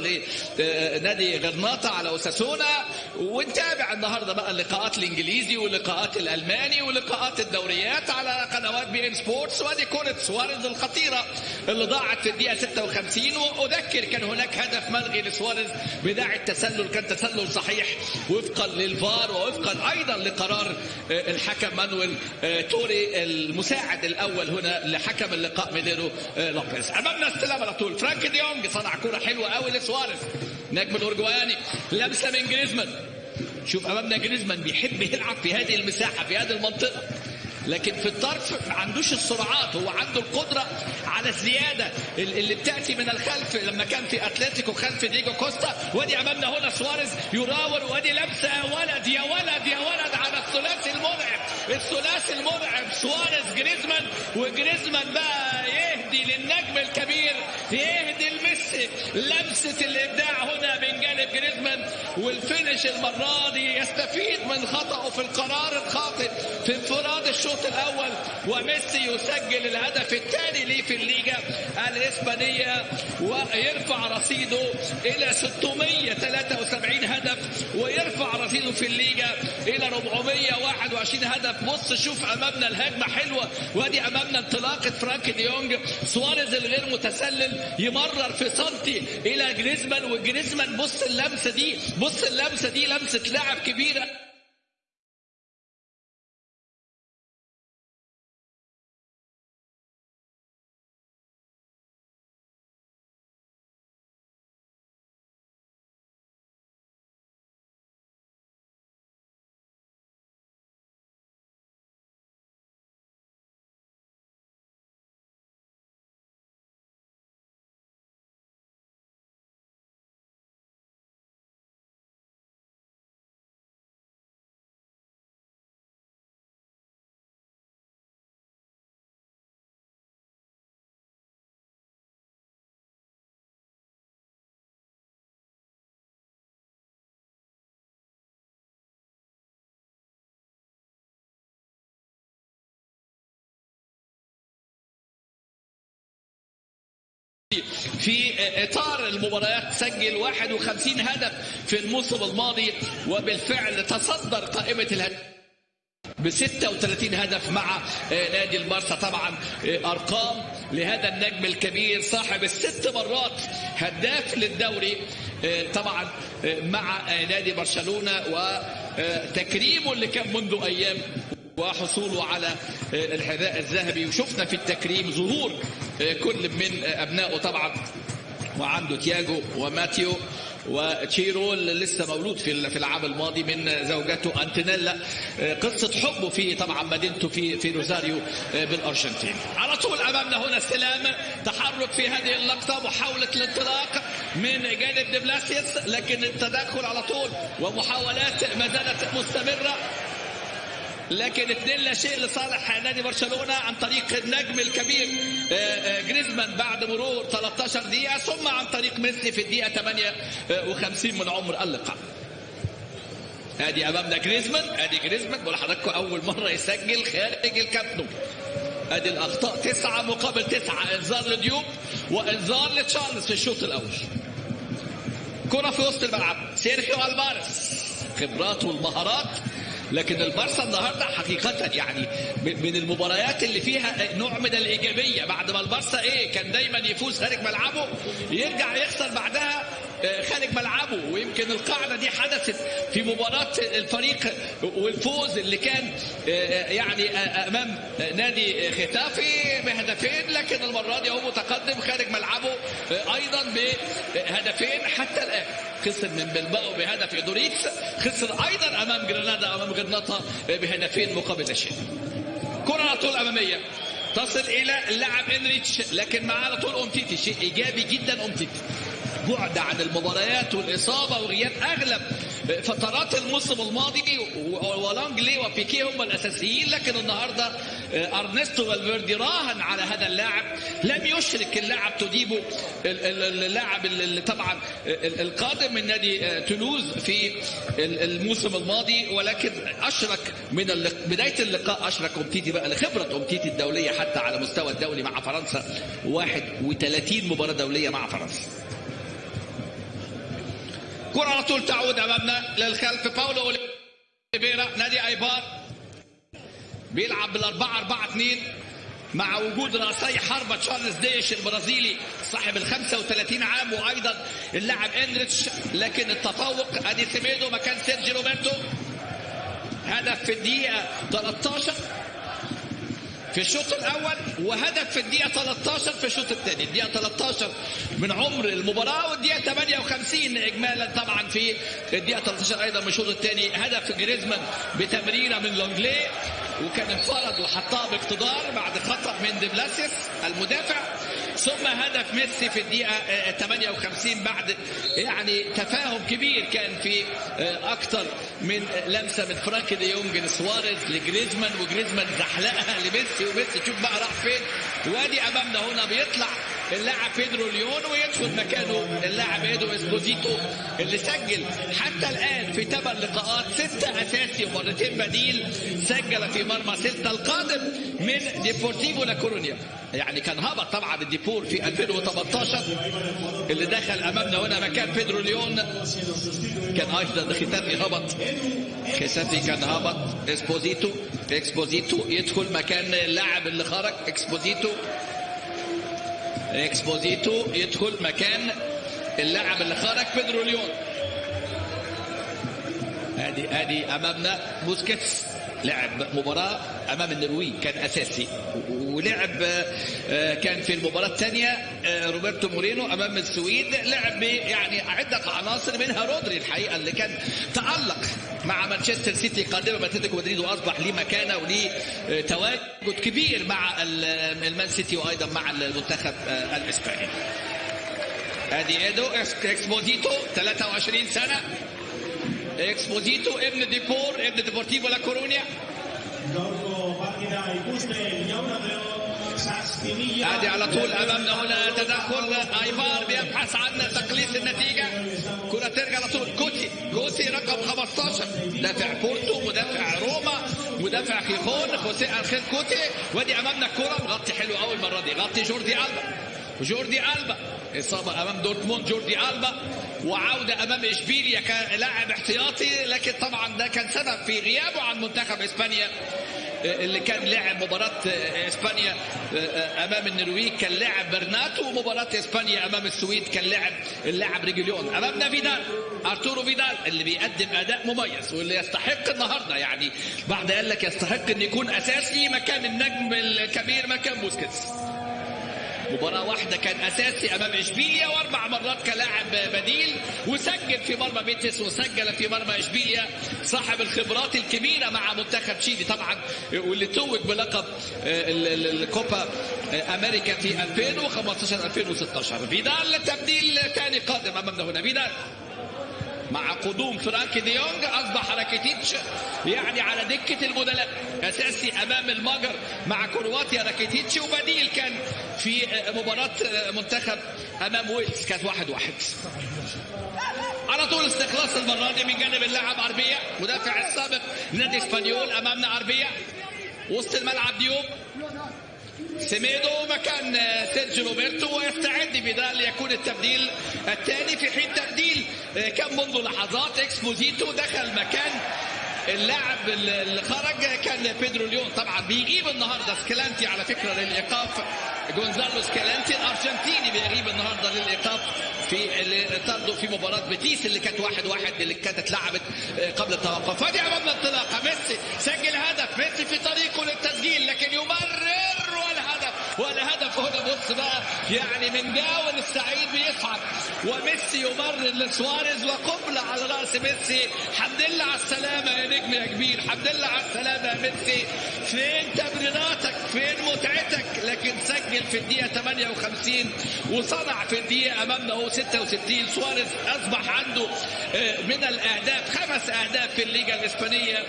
لنادي غرناطة على أوساسونا ونتابع النهارده بقى اللقاءات الإنجليزي واللقاءات الألماني ولقاءات الدوريات على قنوات بي إن سبورتس وادي كره سواريز الخطيرة اللي ضاعت في الدقيقة 56 وأذكر كان هناك هدف ملغي لسواريز بداعي التسلل كان تسلل صحيح وفقا للفار ووفقا أيضا لقرار آه، الحكم مانويل آه، توري المساعد الأول هنا لحكم اللقاء ميديرو آه، لوبيز. أمامنا استلام على طول. فرانك ديونج صنع كرة حلوة قوي لسواريز. نجم الاورجواني لمسه من جريزمان. شوف أمامنا جريزمان بيحب يلعب في هذه المساحة في هذه المنطقة. لكن في الطرف ما عندوش السرعات هو عنده القدرة على الزيادة. اللي بتأتي من الخلف لما كان في أتلتيكو خلف ديجو كوستا وادي أمامنا هنا سواريز يراوغ وادي لمسة يا ولد يا ولد يا ولد على الثلاثي المرعب. الثلاثي المرعب سواريز جريزمان وجريزمان بقى يهدي للنجم الكبير يهدي لميسي لمسة الإبداع هنا من جانب جريزمان وال finish المرة دي يستفيد من خطأه في القرار الخاطئ في انفراد الشوط الأول وميسي يسجل الهدف الثاني ليه في الليجا الإسبانية ويرفع رصيده إلى 673 هدف ويرفع رصيده في الليجا إلى 421 هدف. بص شوف أمامنا الهجمة حلوة وأدي أمامنا انطلاقة فرانك ديونج. سواريز الغير متسلل يمرر في سنتي إلى جريزمان وجريزمان بص اللمسة دي بص اللمسة دي لمسة لاعب في إطار المباريات سجل 51 هدف في الموسم الماضي وبالفعل تصدر قائمة الهدف ب 36 هدف مع نادي البارسا طبعا أرقام لهذا النجم الكبير صاحب الست مرات هداف للدوري طبعا مع نادي برشلونة وتكريمه اللي كان منذ أيام وحصوله على الحذاء الذهبي. وشفنا في التكريم ظهور كل من أبنائه طبعا. وعنده تياجو وماتيو وتشيرو لسه مولود في في العام الماضي من زوجته انتونيلا قصة حبه في طبعا مدينته في في روزاريو بالأرجنتين. على طول أمامنا هنا استلام تحرك في هذه اللقطة محاولة الانطلاق من جانب دبلاسيس لكن التدخل على طول ومحاولات ما زالت مستمرة. لكن اثنين لا شيء لصالح نادي برشلونة عن طريق النجم الكبير جريزمان بعد مرور 13 دقيقة ثم عن طريق ميسي في الدقيقة 58 من عمر اللقاء. ادي أمامنا جريزمان ادي جريزمان بقول لحضراتكم أول مرة يسجل خارج الكامب نو. ادي الأخطاء تسعة مقابل تسعة إنذار لديوب وإنذار لتشارلز في الشوط الأول. كرة في وسط الملعب سيرخيو ألفاريز خبراته والمهارات لكن البارسا النهارده حقيقه يعني من المباريات اللي فيها نوع من الإيجابية. بعد ما البارسا إيه كان دايما يفوز خارج ملعبه يرجع يخسر بعدها خارج ملعبه ويمكن القاعدة دي حدثت في مباراة الفريق والفوز اللي كان يعني أمام نادي ختافي بهدفين لكن المرة دي هو متقدم خارج ملعبه أيضا بهدفين حتى الآن خسر من بلباو بهدف ادوريكس خسر أيضا أمام جرانادا أمام جرناطة بهدفين مقابل شيء كرة على طول أمامية. تصل إلى اللاعب إنريتش لكن معاه على طول اومتيتي شيء إيجابي جدا اومتيتي بعد عن المباريات والإصابة وغياب أغلب فترات الموسم الماضي ولانجلي وبيكي هم الأساسيين. لكن النهارده أرنستو فالفيردي راهن على هذا اللاعب. لم يشرك اللاعب توديبو اللاعب اللي طبعا القادم من نادي تولوز في الموسم الماضي. ولكن أشرك من بداية اللقاء أشرك أمتيتي بقى لخبرة أمتيتي الدولية حتى على مستوى الدولي مع فرنسا. 31 مباراة دولية مع فرنسا. كرة على طول تعود أمامنا للخلف. باولو أوليفيرا نادي أيبار بيلعب بالأربعة أربعة اثنين مع وجود رأسي حربة تشارلز ديش البرازيلي صاحب ال 35 عام وأيضا اللاعب إنريتش لكن التفوق أدي سيميدو مكان سيرجي روبرتو. هدف في الدقيقة 13 في الشوط الأول وهدف في الدقيقة 13 في الشوط الثاني. الدقيقة 13 من عمر المباراة والدقيقة 58 اجمالا طبعا في الدقيقة 13 أيضا من الشوط الثاني. هدف جريزمان بتمريرة من لونجلي وكان انفرد وحطها باقتدار بعد خطأ من ديبلاسيس المدافع. ثم هدف ميسي في الدقيقة 58 بعد يعني تفاهم كبير كان في أكثر من لمسة من فرانك دي يونج لسواريز لجريزمان وجريزمان زحلقها لميسي وميسي شوف بقى راح فين. وادي امامنا هنا بيطلع اللاعب بيدرو ليون ويدخل مكانه. اللاعب إيدو إسبوزيتو اللي سجل حتى الآن في ثمان لقاءات سته أساسي ومرتين بديل سجل في مرمى سبتة القادم من ديبورتيفو لا كورونيا. يعني كان هبط طبعا الديبور في 2018 اللي دخل أمامنا هنا مكان بيدرو ليون. كان أيضا ختافي هبط ختافي كان هبط إسبوزيتو اكسبوزيتو يدخل مكان اللاعب اللي خرج اكسبوزيتو اكسبوزيتو يدخل مكان اللاعب اللي خرج بيدرو ليون. ادي ادي أمامنا بوسكيتس. لعب مباراة أمام النرويج كان أساسي. ولعب آه، كان في المباراة الثانية آه، روبرتو مورينو أمام السويد. لعب يعني عدة عناصر منها رودري الحقيقة اللي كان تألق مع مانشستر سيتي قادمة من اتلتيكو مدريد وأصبح ليه مكانة وليه آه، تواجد كبير مع ال- المان سيتي وأيضا مع المنتخب الإسباني. ادي إيدو اكسبوزيتو 23 سنة. اكسبوزيتو ابن ديبور ابن ديبورتيفو لا كورونيا ادي على طول امامنا هنا تدخل ايبار بيبحث عن تقليص النتيجه كره ترجع على طول كوتي كوتي رقم 15 دافع بورتو مدافع روما مدافع خيخون خوسيه انخيل كوتي وادي امامنا الكره مغطي حلو قوي المره دي غطي جوردي البا جوردي البا اصابه امام دورتموند جوردي البا وعودة أمام إشبيليا كلاعب احتياطي لكن طبعا ده كان سبب في غيابه عن منتخب إسبانيا اللي كان لعب مباراة إسبانيا أمام النرويج كان لعب برنات ومباراة إسبانيا أمام السويد كان لعب اللاعب ريجوليون امامنا فيدال أرتورو فيدال اللي بيقدم أداء مميز واللي يستحق النهارده يعني. بعد قال لك يستحق إن يكون أساسي مكان النجم الكبير مكان بوسكيتس. مباراة واحدة كان أساسي أمام إشبيليا وأربع مرات كلاعب بديل وسجل في مرمى بيتس وسجل في مرمى إشبيليا صاحب الخبرات الكبيرة مع منتخب تشيلي طبعا واللي توج بلقب ال- الكوبا أمريكا في 2015 2016 فيدال تبديل ثاني قادم أمامنا هنا. فيدال. مع قدوم فرانك ديونج أصبح راكيتيتش يعني على دكة البدلاء أساسي أمام المجر مع كرواتيا راكيتيتش وبديل كان في مباراة منتخب أمام ويلز. كانت واحد واحد. على طول استخلاص المرة دي من جانب اللاعب اربيا مدافع السابق نادي إسبانيول أمامنا اربيا وسط الملعب ديوب. سيميدو مكان سيرجيو روبرتو ويستعد فيدال ليكون التبديل الثاني في حين تبديل كان منذ لحظات إكسبوزيتو دخل مكان اللاعب اللي خرج كان بيدرو ليون. طبعا بيغيب النهارده. إسكالانتي على فكرة للإيقاف. جونزالو إسكالانتي الأرجنتيني بيغيب النهارده للإيقاف في طرده في مباراة بيتيس اللي كانت واحد واحد اللي كانت اتلعبت قبل التوقف. فدي امامنا انطلاقه ميسي سجل هدف. ميسي في طريقه للتسجيل لكن يمرر والهدف والهدف هنا بص بقى يعني من جاول السعيد بيصعد وميسي يمرر لسواريز وقبلة على رأس ميسي. حمد لله على السلامة يا نجم يا كبير. حمد لله على السلامة يا ميسي. فين تمريراتك فين متعتك؟ لكن سجل في الدقيقة 58 وصنع في الدقيقة أمامنا هو 66 سواريز أصبح عنده آه، من الأهداف خمس أهداف في الليجا الإسبانية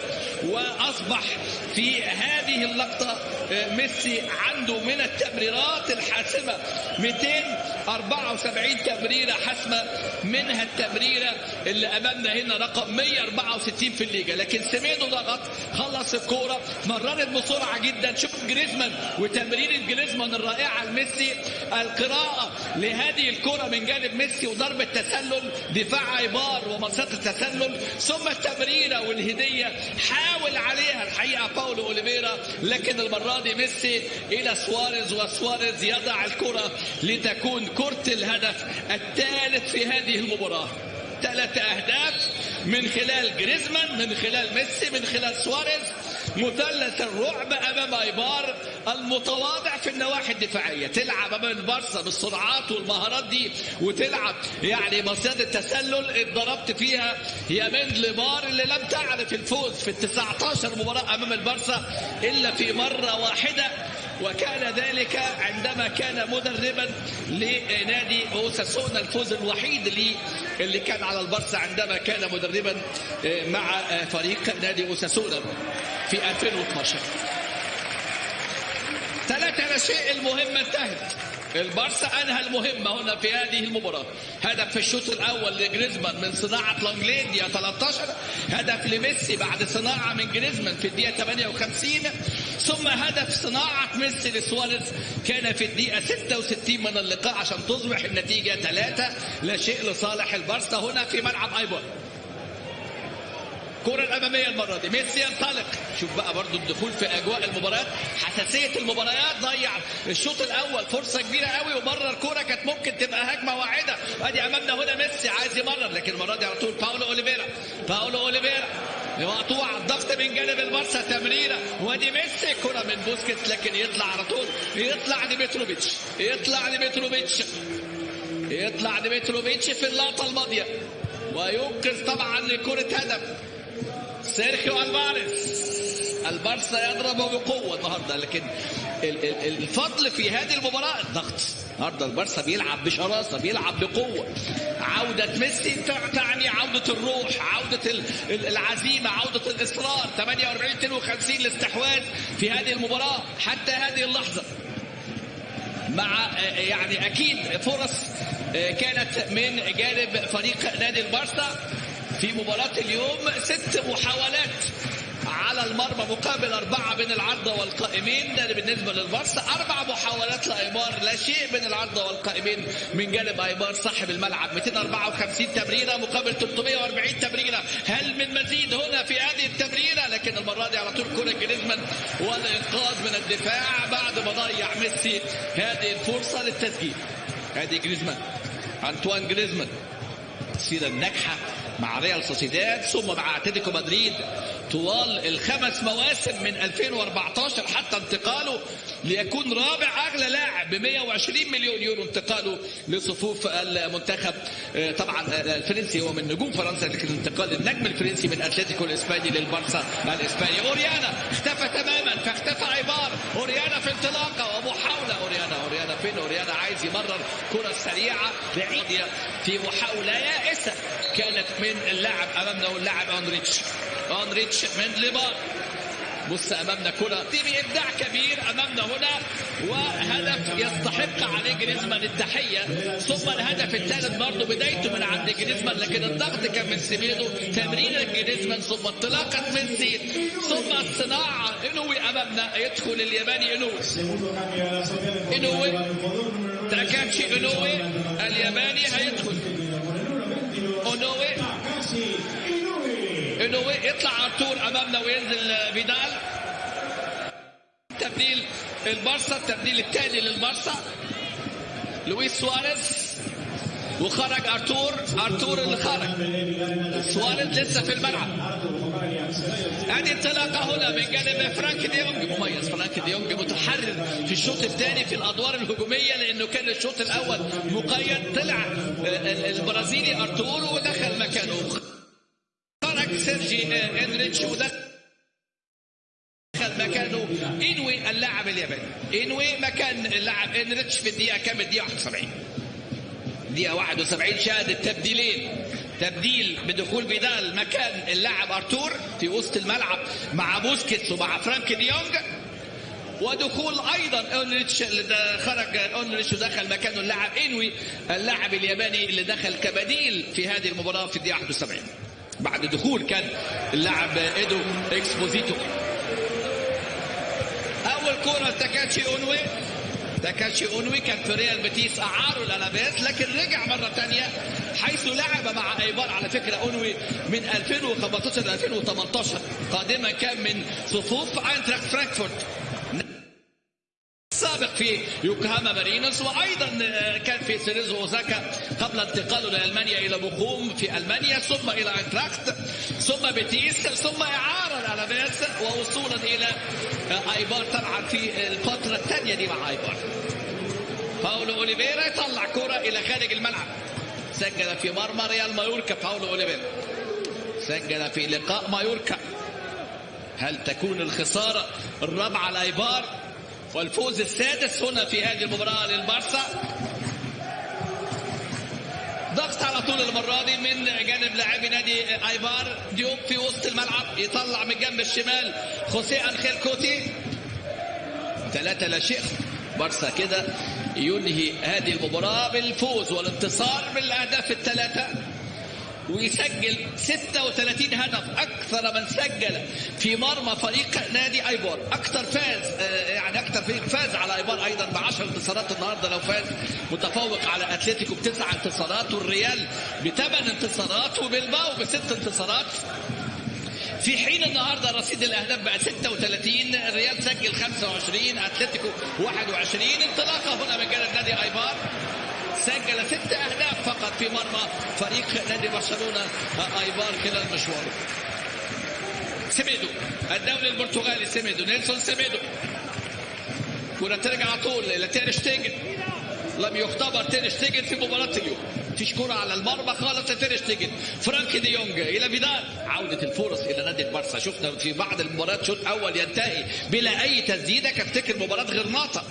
وأصبح في هذه اللقطة آه، ميسي عنده من التمريرات الحاسمة. 274 تمريرة حاسمة. منها التمريرة اللي أمامنا هنا رقم 164 في الليجا. لكن سيميدو ضغط خلص الكورة. مررت بسرعة جدا. شوف جريزمان وتمريره جريزمان الرائعة لميسي. القراءة لهذه الكره من جانب ميسي وضربة تسلل. دفاع أيبار ومصيدة التسلل. ثم التمريرة والهدية. حاول عليها الحقيقة باولو أوليفيرا. لكن المرة دي ميسي إلى سواريز وسواريز يضع الكرة لتكون كرة الهدف الثالث في هذه المباراة. ثلاث أهداف من خلال جريزمان من خلال ميسي من خلال سواريز. مثلث الرعب أمام أيبار المتواضع في النواحي الدفاعية. تلعب أمام البارسا بالسرعات والمهارات دي وتلعب يعني مصيدة التسلل اتضربت فيها يا من لبار اللي لم تعرف الفوز في ال 19 مباراة أمام البارسا إلا في مرة واحدة. وكان ذلك عندما كان مدربا لنادي أوساسونا الفوز الوحيد اللي اللي كان على البارسا عندما كان مدربا مع فريق نادي أوساسونا في 2012 ثلاثة لا شيء المهمة انتهت. البارسا أنهى المهمة هنا في هذه المباراة. هدف في الشوط الأول لجريزمان من صناعة لونجلين دقيقه 13 هدف لميسي بعد صناعة من جريزمان في الدقيقة 58 ثم هدف صناعة ميسي لسواريز كان في الدقيقة 66 من اللقاء عشان تصبح النتيجة 3 لا شيء لصالح البارسا هنا في ملعب ايبر الكرة الأمامية المرة دي. ميسي ينطلق. شوف بقى برضو الدخول في أجواء المباريات. حساسية المباريات ضيع. الشوط الأول فرصة كبيرة قوي ومرر كرة كانت ممكن تبقى هجمة واحدة. أدي أمامنا هنا ميسي عايز يمرر لكن المرة دي على طول باولو أوليفيرا. باولو أوليفيرا. مقطوع الضغط من جانب البارسا تمريرة. وأدي ميسي كرة من بوسكيتس لكن يطلع على طول. يطلع ديمتروفيتش يطلع ديمتروفيتش يطلع ديمتروفيتش في اللقطة الماضية. وينقذ طبعا لكرة هدف. سيرخيو ألفاريز. البارسا يضرب بقوة النهارده لكن ال- ال- الفضل في هذه المباراة الضغط. النهارده البارسا بيلعب بشراسة بيلعب بقوة. عودة ميسي تعني عودة الروح عودة ال- ال- العزيمة عودة الإصرار. 48 52 الاستحواذ في هذه المباراة حتى هذه اللحظة. مع يعني أكيد فرص آه، كانت من جانب فريق نادي البارسا في مباراة اليوم ست محاولات على المرمى مقابل أربعة بين العارضة والقائمين. ده بالنسبة للبارسا أربع محاولات لأيمار. لا شيء بين العارضة والقائمين. من جانب أيمار صاحب الملعب. 254 تمريرة. مقابل 340 تمريرة. هل من مزيد هنا في هذه التمريرة؟ لكن المرة دي على طول كرة جريزمان والإنقاذ من الدفاع. بعد ما ضيع ميسي هذه الفرصة للتسجيل. هذه جريزمان. أنطوان جريزمان. السيرة الناجحة مع ريال سوسيداد ثم مع أتلتيكو مدريد طوال الخمس مواسم من 2014 حتى انتقاله ليكون رابع أغلى لاعب ب 120 مليون يورو انتقاله لصفوف المنتخب. آه، طبعا آه، الفرنسي هو من نجوم فرنسا لكن انتقال النجم الفرنسي من أتلتيكو الإسباني للبارسا الإسباني. أوريانا اختفى تماما فاختفى عبار. أوريانا في انطلاقة اوريانا فين أوريانا عايز يمرر كرة سريعة بعيدة في محاولة يائسة. كانت من اللاعب أمامنا واللاعب اونريتش انريتش من ليبار بص أمامنا كره دي بابداع كبير أمامنا هنا وهدف يستحق عليه جريزمان التحية. ثم الهدف الثالث برضه بدايته من عند جريزمان لكن الضغط كان من سيميدو تمرير جريزمان ثم انطلاقه ميسي ثم الصناعة إنوي أمامنا يدخل الياباني إنوي. إنوي. تاكاتشي إنوي. الياباني هيدخل. إنوي. انوي يطلع ارتور امامنا وينزل فيدال. تبديل البارسا التبديل الثاني للبارسا لويس سواريز. وخرج ارتور ارتور اللي خرج. سواريز لسه في الملعب. ادي انطلاقه هنا من جانب فرانك ديونج. مميز فرانك ديونج متحرر في الشوط الثاني في الأدوار الهجومية لأنه كان الشوط الأول مقيد طلع آه، البرازيلي ارتور ودخل مكانه. سيرجي انريتش ودخل دخل مكانه إنوي اللاعب الياباني إنوي مكان اللاعب إنريتش في الدقيقة كام الدقيقة 71 دقيقه 71 شهد التبديلين. تبديل بدخول فيدال مكان اللاعب أرتور في وسط الملعب مع بوسكيتس ومع فرانك ديونج ودخول أيضا انريتش اللي خرج انريتش ودخل مكانه اللاعب إنوي اللاعب الياباني اللي دخل كبديل في هذه المباراة في الدقيقة 71 بعد دخول كان اللاعب إيدو إكسبوزيتو. أول كره لتاكاتشي أونوي. تاكاتشي أونوي كان في ريال بيتيس اعاروا الالابيس لكن رجع مرة ثانية حيث لعب مع أيبار على فكرة أونوي من 2015 ل 2018 قادما كان من صفوف أينتراخت فرانكفورت. سابق في يوكوهاما مارينوس وأيضا كان في سيريزو اوزاكا قبل انتقاله لالمانيا إلى بوخوم في ألمانيا ثم إلى اينتراخت ثم بيتيس ثم إعارة الالابيس ووصولا إلى ايبار طبعا في الفترة الثانية دي مع ايبار باولو أوليفيرا يطلع كرة إلى خارج الملعب. سجل في مرمى ريال مايوركا باولو أوليفيرا. سجل في لقاء مايوركا. هل تكون الخسارة الرابعة لايبار والفوز السادس هنا في هذه المباراة للبارسا. ضغط على طول المرة دي من جانب لاعبي نادي ايبار ديوب في وسط الملعب. يطلع من جنب الشمال خوسيه أنخيل كوتي. ثلاثة لا شيء. بارسا كده ينهي هذه المباراة بالفوز والانتصار بالأهداف الثلاثة. ويسجل 36 هدف أكثر من سجل في مرمى فريق نادي ايبار أكثر فاز آه، يعني أكثر فريق فاز على ايبار أيضا ب 10 انتصارات النهارده لو فاز متفوق على أتلتيكو بتسع انتصارات والريال بثمان انتصارات وبلباو بست انتصارات. في حين النهارده رصيد الأهداف بقى 36 الريال سجل 25 أتلتيكو 21 انطلاقة هنا من جانب نادي ايبار سجل ست أهداف فقط في مرمى فريق نادي برشلونة ايبار خلال مشواره. سيميدو الدولي البرتغالي سيميدو نيلسون سيميدو. كرة ترجع على طول إلى تير شتيجن. لم يختبر تير شتيجن في مباراة اليوم مفيش كرة على المرمى خالص لتير شتيجن. فرانك دي يونج إلى فيدال. عودة الفرص إلى نادي البارسا شفنا في بعض المباريات شوط أول ينتهي بلا أي تسديدة كافتكر مباراة غرناطة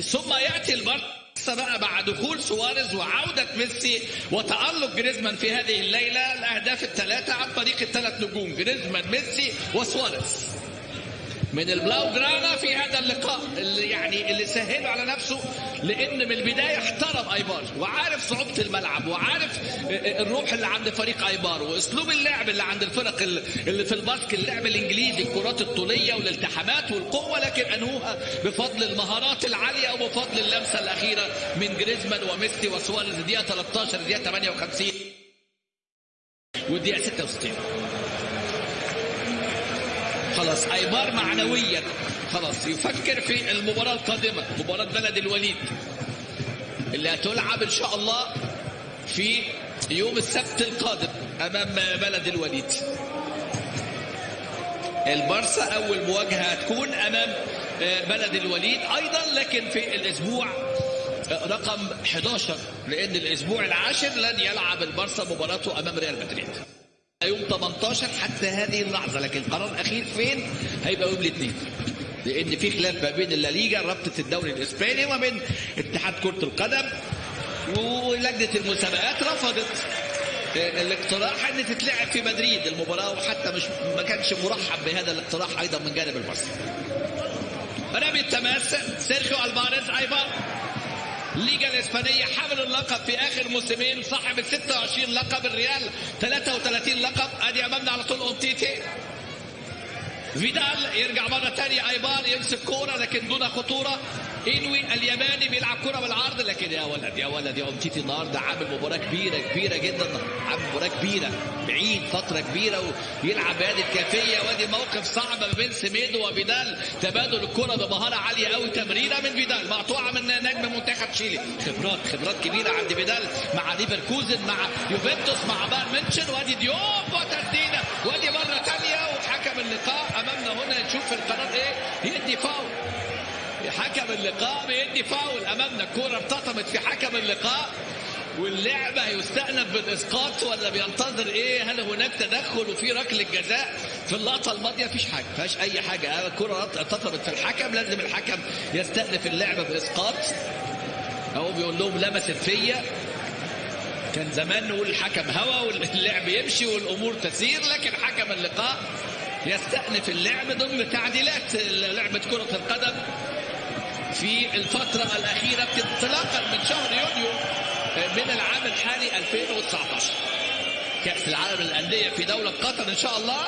ثم يأتي البارسا بقى مع دخول سواريز وعودة ميسي وتألق جريزمان في هذه الليلة. الأهداف الثلاثة عن طريق الثلاث نجوم جريزمان ميسي وسواريز. من البلاوجرانا في هذا اللقاء اللي يعني اللي سهله على نفسه لأن من البداية احترم أيبار وعارف صعوبة الملعب وعارف الروح اللي عند فريق أيبار وأسلوب اللعب اللي عند الفرق اللي في الباسك اللعب الإنجليزي الكرات الطولية والالتحامات والقوة لكن أنهوها بفضل المهارات العالية وبفضل اللمسة الأخيرة من جريزمان وميسي وسواريز دقيقة 13 دقيقة 58 والدقيقه 66 خلاص ايبار معنويا خلاص يفكر في المباراة القادمة مباراة بلد الوليد. اللي هتلعب إن شاء الله في يوم السبت القادم أمام بلد الوليد. البارسا أول مواجهة هتكون أمام بلد الوليد. أيضا لكن في الأسبوع رقم 11 لأن الأسبوع العاشر لن يلعب البارسا مباراته أمام ريال مدريد. يوم 18 حتى هذه اللحظة لكن القرار الاخير فين؟ هيبقى يوم الاثنين. لأن في خلاف ما بين الليجا رابطة الدوري الإسباني وما بين اتحاد كرة القدم ولجنة المسابقات رفضت. الاقتراح إن تتلعب في مدريد المباراة وحتى مش ما كانش مرحب بهذا الاقتراح أيضا من جانب البارسا رمي التماس سيرخيو الفاريز أيضا الليجا الإسبانية حامل اللقب في آخر موسمين صاحب ال 26 لقب الريال 33 لقب أدي أمامنا على طول اومتيتي فيدال يرجع مرة ثانية أيبار يمسك كورة لكن دون خطورة. انوي الياباني بيلعب كرة بالعرض. لكن يا ولد يا ولد يا أمتيتي النهارده عامل مباراة كبيرة كبيرة جدا. عامل مباراة كبيرة بعيد فترة كبيرة ويلعب بهذه الكيفية وادي موقف صعب ما بين سميدو وفيدال تبادل الكرة بمهارة عالية قوي تمريرة من فيدال مقطوعة من نجم منتخب تشيلي خبرات خبرات كبيرة عند فيدال مع ليفركوزن مع يوفنتوس مع بايرن ميونشن وادي ديوب وتسديدة. وادي مرة ثانية وحكم اللقاء أمامنا هنا. نشوف القرار إيه؟ يدي فاول. حكم اللقاء بيدي فاول أمامنا. الكورة ارتطمت في حكم اللقاء. واللعبة هيستأنف بالإسقاط ولا بينتظر إيه؟ هل هناك تدخل وفي ركلة جزاء؟ في اللقطة الماضية مفيش حاجة، مفيهاش أي حاجة، الكرة ارتطمت في الحكم. لازم الحكم يستأنف اللعبة بإسقاط. هو بيقول لهم لمست فيا. كان زمان نقول الحكم هوا واللعب يمشي والأمور تسير لكن حكم اللقاء يستأنف اللعب ضمن تعديلات. لعبة كرة القدم. في الفترة الأخيرة انطلاقا من شهر يونيو من العام الحالي 2019 كأس العالم للأندية في دولة قطر إن شاء الله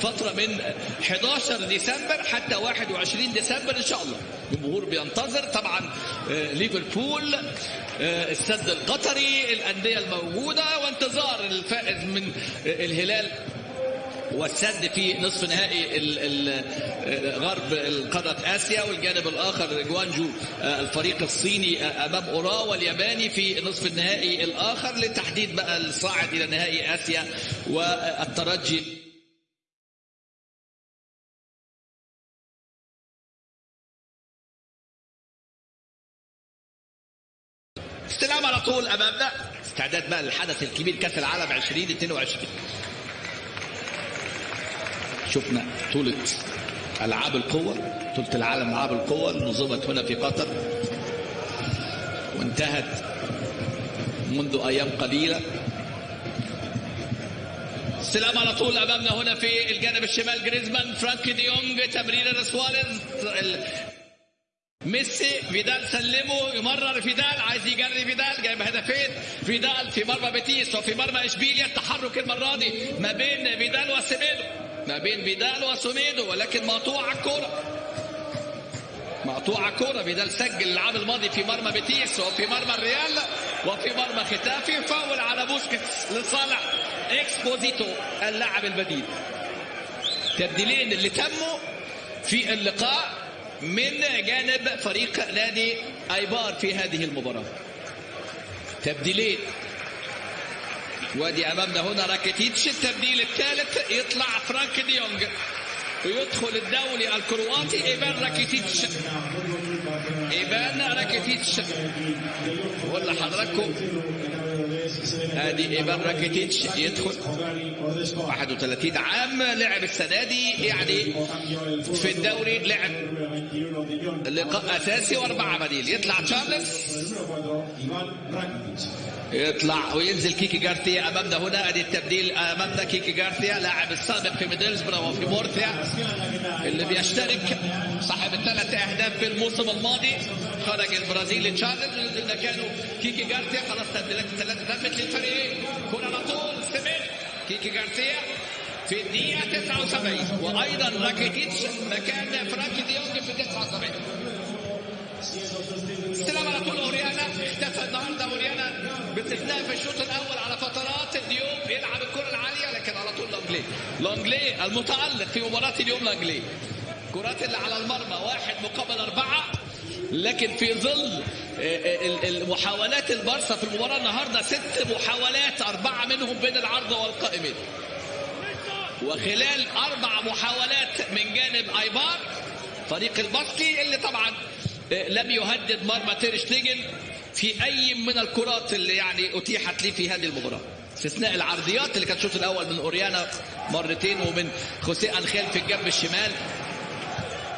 فترة من 11 ديسمبر حتى 21 ديسمبر إن شاء الله. الجمهور بينتظر طبعا ليفربول السد القطري الأندية الموجودة وانتظار الفائز من الهلال والسد في نصف نهائي غرب قارة آسيا والجانب الآخر جوانجو الفريق الصيني أمام أوراوا والياباني في نصف النهائي الآخر لتحديد بقى الصاعد إلى نهائي آسيا والترجي. استلام على طول أمامنا. استعداد بقى للحدث الكبير كأس العالم 2022 شفنا بطولة ألعاب القوى بطولة العالم ألعاب القوى نظمت هنا في قطر. وانتهت منذ أيام قليلة. استلام على طول أمامنا هنا في الجانب الشمال جريزمان. فرانك ديونج تمرير سواريز ميسي فيدال سلمه. يمرر فيدال عايز يجري فيدال. جايب هدفين فيدال في مرمى بيتيس وفي مرمى إشبيليا. التحرك المرة دي ما بين فيدال وسيميدو ما بين فيدال وسيميدو ولكن مقطوعه الكورة. مقطوعه كوره فيدال سجل العام الماضي في مرمى بيتيس وفي مرمى الريال وفي مرمى ختافي فاول على بوسكيتس لصالح إكسبوزيتو اللاعب البديل. تبديلين اللي تموا في اللقاء من جانب فريق نادي أيبار في هذه المباراة. تبديلين وادي أمامنا هنا راكيتيتش التبديل الثالث يطلع فرانك ديونج ويدخل الدولي الكرواتي إيفان راكيتيتش إيفان راكيتيتش ولا حضراتكم. ادي إيفان راكيتيتش يدخل. 31 عام لعب السنة دي يعني في الدوري لعب. لقاء أساسي وأربعة بديل. يطلع تشارلز. يطلع وينزل كيكي جارثيا امامنا هنا. أدي التبديل امامنا كيكي جارثيا لاعب السابق في ميدلزبرا وفي مورثيا اللي بيشترك صاحب الثلاث أهداف في الموسم الماضي خرج البرازيلي تشارلز ونزل مكانه كيكي جارثيا خلاص تبديلات الثلاثه تمت للفريقين كرة على طول سمير كيكي جارثيا في الدقيقة 79 وأيضا راكيتيتش مكان فرانكي ديونج في 79 استلم على طول أوريانا اختفى النهارده أوريانا باستثناء في الشوط الأول على فترات ديوب يلعب الكرة العالية لكن على طول لونجلي لونجلي المتألق في مباراة اليوم لونجلي كرات اللي على المرمى واحد مقابل أربعة. لكن في ظل المحاولات البارسا في المباراة النهارده ست محاولات أربعة منهم بين العارضه والقائمين. وخلال أربع محاولات من جانب أيبار فريق الباسكي اللي طبعا لم يهدد مرمى تير شتيجن في أي من الكرات اللي يعني أتيحت لي في هذه المباراة. استثناء العرضيات اللي كانت الشوط الأول من أوريانا مرتين ومن خوسيه أنخيل في الجنب الشمال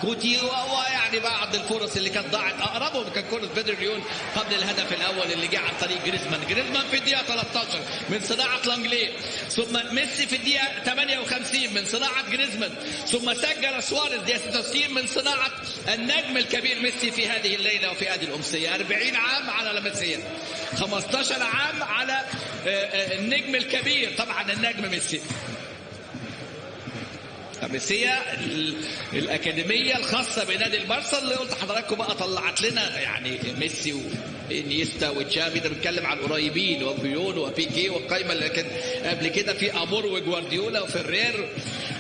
كوتي ويعني بعض الفرص اللي كانت ضاعت أقربهم كان كره بيدرو ليون قبل الهدف الأول اللي جه عن طريق جريزمان. جريزمان في الدقيقة 13 من صناعة لونجلي. ثم ميسي في الدقيقة 58 من صناعة جريزمان. ثم سجل سواريز دقيقة 66 من صناعة النجم الكبير ميسي في هذه الليلة وفي هذه الأمسية. 40 عام على لاميسيا 15 عام على النجم الكبير. طبعا النجم ميسي. لاميسيا الأكاديمية الخاصة بنادي البارسا اللي قلت حضراتكم بقى طلعت لنا يعني ميسي وإنييستا وتشافي ده بنتكلم على القريبين وبيول وبيكي والقايمة اللي كان قبل كده في أمور وجوارديولا وفرير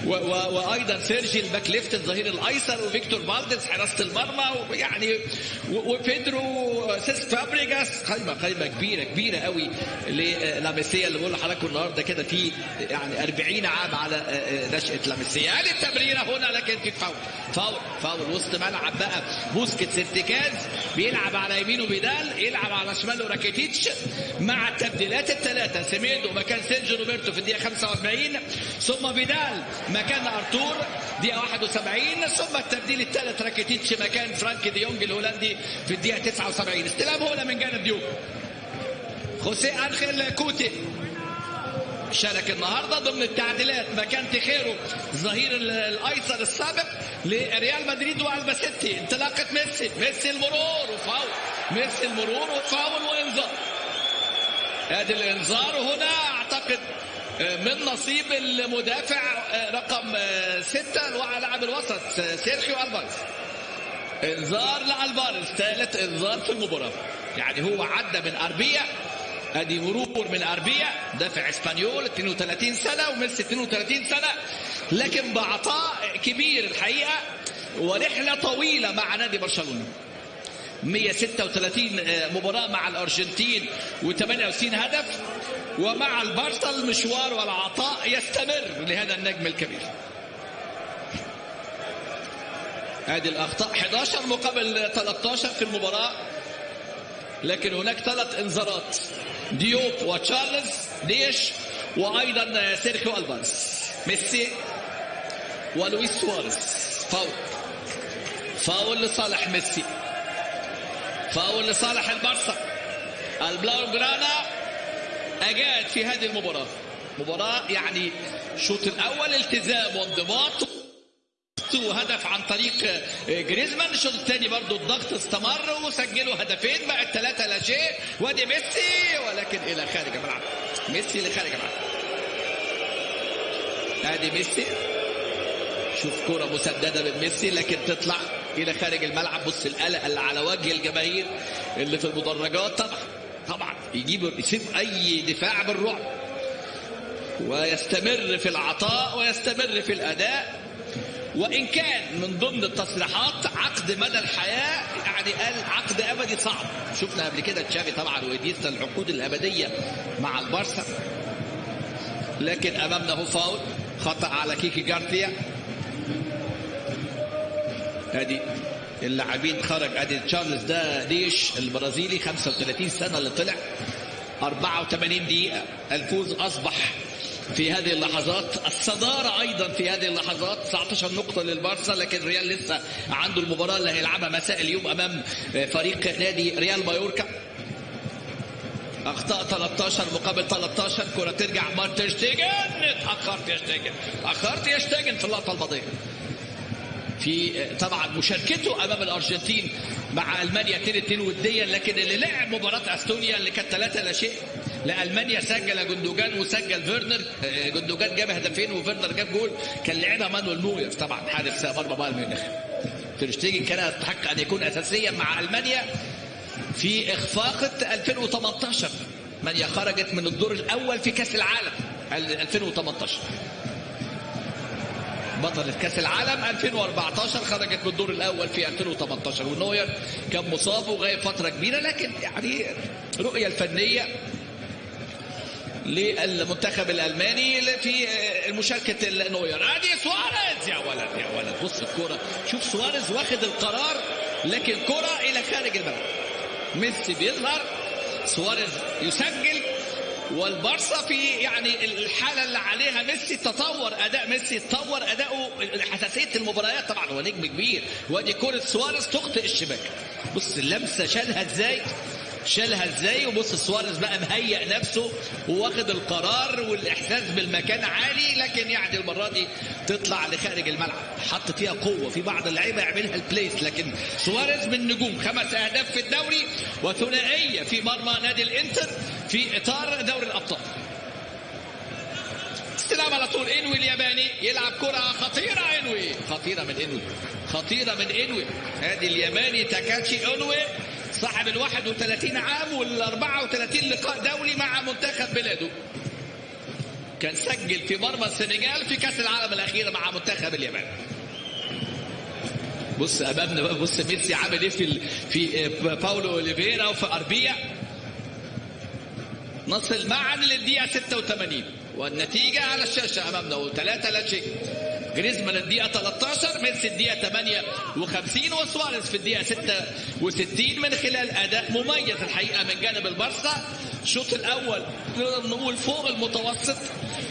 و و وأيضا سيرجي ال back left الظهير الأيسر وفيكتور فالديس حراسة المرمى ويعني وبيدرو سيس فابريجاس قايمة قايمة كبيرة كبيرة قوي للاميسيا اللي بقول لحضراتكم النهارده كده في يعني 40 عام على نشأة لاميسيا ادي التمريره هنا لكن في فاول؟ فاول فاول وسط ملعب بقى. بوسكيتس ارتكاز بيلعب على يمينه فيدال يلعب على شماله راكيتيتش مع التبديلات الثلاثه سيميدو مكان سيرجيو روبرتو في الدقيقة 45 ثم فيدال مكان أرتور دقيقة 71 ثم التبديل الثالث راكيتيتش مكان فرانك ديونج الهولندي في الدقيقة 79 استلام هنا من جانب ديوب خوسيه آنخيل كوتي. شارك النهارده ضمن التعديلات. مكان تيخيرو الظهير الأيسر السابق لريال مدريد وألباسيتي انطلاقة ميسي. ميسي المرور وفاول. ميسي المرور وفاول وإنذار. ادي الإنذار هنا أعتقد من نصيب المدافع رقم ستة لاعب الوسط سيرخيو ألفاريز. إنذار لألفاريز. ثالث إنذار في المباراة. يعني هو عدى من أربيلا ادي مرور من أربيلا دافع إسبانيول 32 سنة وميسي 32 سنة. لكن بعطاء كبير الحقيقة ورحلة طويلة مع نادي برشلونة. 136 مباراة مع الأرجنتين و98 هدف ومع البارسا المشوار والعطاء يستمر لهذا النجم الكبير. هذه الأخطاء 11 مقابل 13 في المباراة. لكن هناك ثلاث انذارات. ديوب وتشارلز ديش وأيضا سيرخيو الفاريز ميسي ولويس سواريز. فاول. فاول لصالح ميسي. فاول لصالح البارسا. البلاو جرانا أجاد في هذه المباراة. مباراة يعني الشوط الأول التزام وانضباط. ضغط وهدف عن طريق جريزمان الشوط الثاني برضو الضغط استمر وسجلوا هدفين بقت ثلاثة لا شيء. وادي ميسي ولكن إلى خارج الملعب. ميسي اللي خارج الملعب. ادي ميسي. شوف كرة مسددة من ميسي لكن تطلع إلى خارج الملعب. بص القلق اللي على وجه الجماهير اللي في المدرجات. طبعا طبعا يجيب يسيب أي دفاع بالرعب. ويستمر في العطاء ويستمر في الأداء. وإن كان من ضمن التصريحات عقد مدى الحياة يعني قال عقد أبدي صعب. شفنا قبل كده تشافي طبعا وإديستا العقود الأبدية مع البارسا. لكن أمامنا هو فاول خطأ على كيكي جارثيا أدي اللاعبين خرج أدي تشارلز ده ليش البرازيلي 35 سنة اللي طلع 84 دقيقة. الفوز أصبح في هذه اللحظات الصدارة أيضا في هذه اللحظات. 19 نقطة للبارسا لكن ريال لسه عنده المباراة اللي هيلعبها مساء اليوم أمام فريق نادي ريال مايوركا. أخطاء 13 مقابل 13 كرة ترجع. مارتن شتيجن اتأخرت يا شتيجن. اتأخرت يا شتيجن في اللقطة الماضية في طبعا مشاركته أمام الأرجنتين مع ألمانيا 2 2 وديا لكن اللي لعب مباراة أستونيا اللي كانت 3 لا شيء. لالمانيا سجل جندوجان وسجل فيرنر. جندوجان جاب هدفين وفيرنر جاب جول. كان لعبها مانويل نوير طبعا حارس مرمى بايرن ميونخ. ترشتيجن كان يستحق أن يكون اساسيا مع ألمانيا في اخفاقه 2018 المانيا خرجت من الدور الأول في كأس العالم 2018 بطلة كأس العالم 2014 خرجت من الدور الأول في 2018 ونوير كان مصاب وغايب فترة كبيرة لكن يعني رؤية الفنية للمنتخب الألماني في مشاركة نوير ادي سواريز! يا ولد يا ولد بص الكرة شوف سواريز واخد القرار لكن كرة إلى خارج الملعب ميسي بيظهر سواريز يسجل والبارسا في يعني الحالة اللي عليها ميسي تطور أداء ميسي تطور اداؤه حساسية المباريات طبعا هو نجم كبير. وأدي كرة سواريز تخطئ الشباك. بص اللمسة شالها إزاي؟ شالها إزاي؟ وبص سواريز بقى مهيئ نفسه وواخد القرار والإحساس بالمكان عالي لكن يعني المرة دي تطلع لخارج الملعب. حط فيها قوة في بعض اللعيبة يعملها ال place لكن سواريز من نجوم. خمس أهداف في الدوري وثنائية في مرمى نادي الإنتر في إطار دوري الأبطال. استلام على طول إنوي الياباني يلعب كرة خطيرة إنوي. خطيرة من إنوي. خطيرة من إنوي. ادي الياباني تاكاتشي انوي صاحب ال 31 عام وال 34 لقاء دولي مع منتخب بلاده. كان سجل في مرمى السنغال في كأس العالم الاخيره مع منتخب اليابان بص أمامنا بقى بص ميسي عامل إيه في في باولو أوليفيرا وفي أربيا. نصل معا للدقيقة 86 والنتيجة على الشاشة أمامنا ثلاثة لا شيء. جريزمان الدقيقة 13 ميسي الدقيقة 58 وسواريز في الدقيقة 66 من خلال أداء مميز الحقيقة من جانب البارسا الشوط الأول نقدر نقول فوق المتوسط.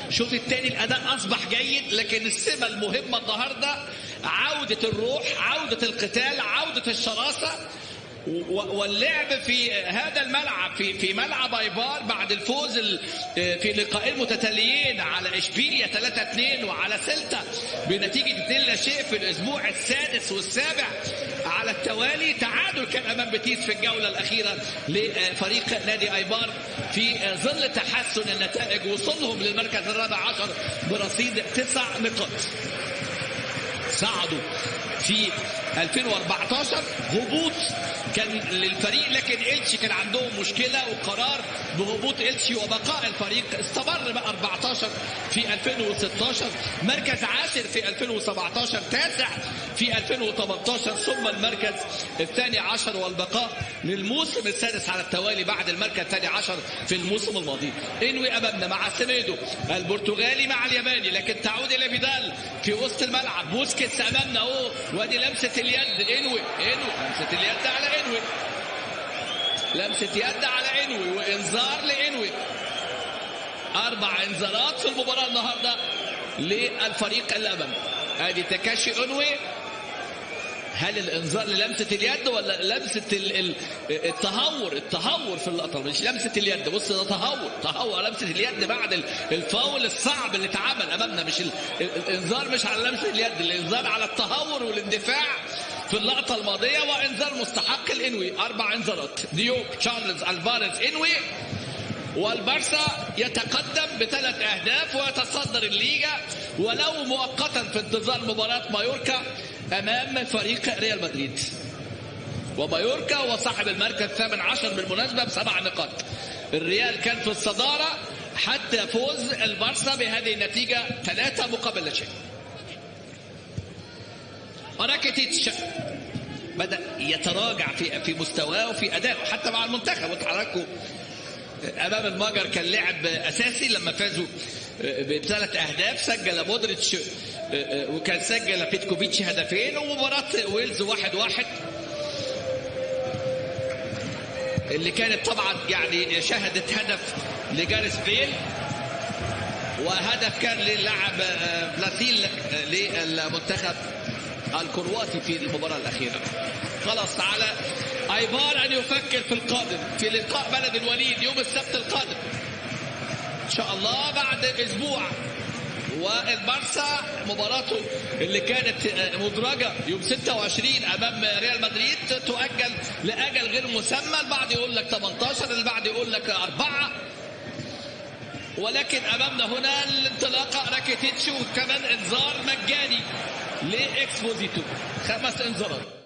الشوط الثاني الأداء أصبح جيد لكن السمة المهمة النهاردة عودة الروح عودة القتال عودة الشراسة. واللعب في هذا الملعب في في ملعب ايبار بعد الفوز في لقاءين متتاليين على اشبيليا 3 2 وعلى سيلتا بنتيجة 2 لا شيء في الأسبوع السادس والسابع. على التوالي تعادل كان أمام بيتيس في الجولة الأخيرة لفريق نادي ايبار في ظل تحسن النتائج وصولهم للمركز الرابع عشر برصيد تسع نقاط. صعدوا في 2014 هبوط كان للفريق لكن إلتشي كان عندهم مشكلة وقرار بهبوط إلتشي وبقاء الفريق. استمر بقى 14 في 2016 مركز عاشر في 2017 تاسع في 2018 ثم المركز الثاني عشر والبقاء للموسم السادس على التوالي بعد المركز الثاني عشر في الموسم الماضي. إنوي امامنا مع سيميدو البرتغالي مع الياباني لكن تعود إلى فيدال في وسط الملعب. بوسكيتس أمامنا أهو وادي لمسة اليد إنوي إنوي. لمسة اليد على إنوي. لمسة يد على إنوي وإنذار لإنوي. أربع إنذارات في المباراة النهارده للفريق اللي امامنا ادي تاكاشي إنوي هل الإنذار للمسة اليد ولا لمسة ال- ال- التهور؟ التهور في اللقطة مش لمسة اليد. بص ده تهور. تهور لمسة اليد بعد ال- الفاول الصعب اللي اتعمل أمامنا. مش ال- ال- الإنذار مش على لمسة اليد الإنذار على التهور والاندفاع في اللقطة الماضية. وإنذار مستحق لإنوي. أربع إنذارات. ديوب تشارلز ألفاريز إنوي. والبارسا يتقدم بثلاث أهداف ويتصدر الليجا ولو مؤقتا في انتظار مباراة مايوركا أمام فريق ريال مدريد. ومايوركا هو صاحب المركز الثامن عشر بالمناسبة بسبع نقاط. الريال كان في الصدارة حتى فوز البارسا بهذه النتيجة ثلاثة مقابل لا شيء. راكيتيتش بدأ يتراجع في في مستواه وفي ادائه حتى مع المنتخب. وتحركوا أمام المجر كان لاعب أساسي لما فازوا بثلاث أهداف. سجل مودريتش وكان سجل بيتكوفيتش هدفين ومباراة ويلز واحد واحد. اللي كانت طبعا يعني شهدت هدف لجاريس بيل وهدف كان للاعب بلاتيل للمنتخب الكرواتي في المباراة الأخيرة. خلاص على ايبار أن يفكر في القادم في لقاء بلد الوليد يوم السبت القادم. إن شاء الله بعد أسبوع. والبارسا مباراته اللي كانت مدرجة يوم 26 أمام ريال مدريد تؤجل لأجل غير مسمى البعض يقول لك 18 البعض يقول لك أربعة. ولكن أمامنا هنا الانطلاقة راكيتيتش وكمان إنذار مجاني لإكسبوزيتو. خمس إنذارات.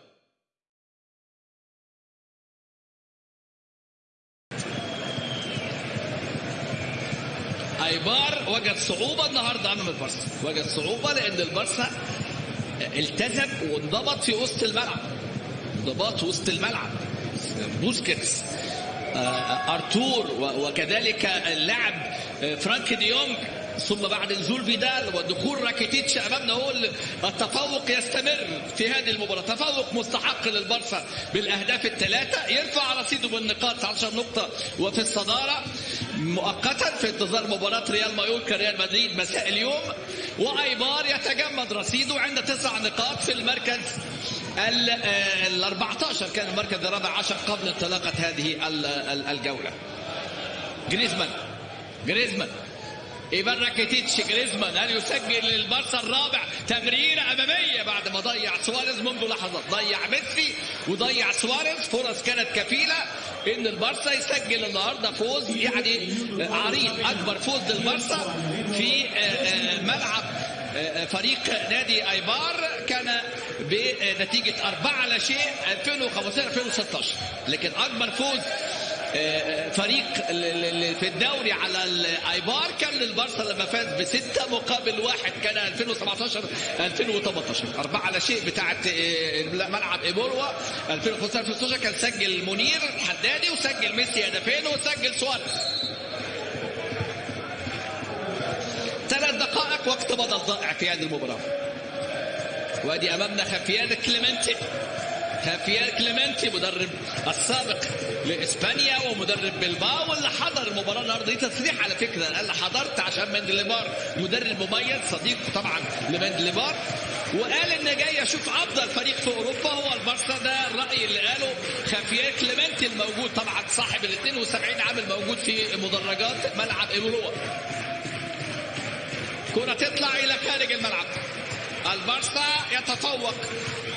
ايبار وجد صعوبة النهارده امام البارسا وجد صعوبة لأن البارسا التزم وانضبط في وسط الملعب. انضباط وسط الملعب. بوسكيتس أرتور وكذلك اللاعب فرانك دي يونج ثم بعد نزول فيدال ودخول راكيتيتش امامنا هو التفوق يستمر في هذه المباراة. تفوق مستحق للبارسا بالأهداف الثلاثة. يرفع رصيده بالنقاط 19 نقطة وفي الصدارة. مؤقتا في انتظار مباراة ريال مايوركا ريال مدريد مساء اليوم وأيبار يتجمد رصيده عند تسع نقاط في المركز ال 14 كان المركز الرابع عشر قبل انطلاقة هذه الجولة. جريزمان. جريزمان. ايفان راكيتيتش جريزمان هل يسجل للبارسا الرابع تمريرة أمامية بعد ما ضيع سواريز منذ لحظات ضيع ميسي وضيع سواريز فرص كانت كفيلة إن البارسا يسجل النهارده فوز يعني عريض أكبر فوز للبارسا في ملعب فريق نادي أيبار كان بنتيجة أربعة لا شيء 2015 2016 لكن أكبر فوز فريق في الدوري على الايبار كان للبارسا لما فاز بستة مقابل واحد كان 2017 2018 أربعة لا شيء بتاعت ملعب إيبوروا. 2015 2016 كان سجل منير حدادي وسجل ميسي هدفين وسجل سواريز. ثلاث دقائق وقت بدل ضائع في هذه المباراة. وآدي أمامنا خافيير كليمنتي. خافيير كليمنتي مدرب السابق لإسبانيا ومدرب بلباو واللي حضر المباراه النهارده دي تصريح على فكرة. قال حضرت عشان مندليبار مدرب مميز صديق طبعا لمندليبار وقال إن جاي أشوف أفضل فريق في أوروبا هو البارسا ده الراي اللي قاله. خافيير كليمنتي الموجود طبعا صاحب ال 72 عام الموجود في مدرجات ملعب ايبوروا كرة تطلع إلى خارج الملعب. البارسا يتفوق.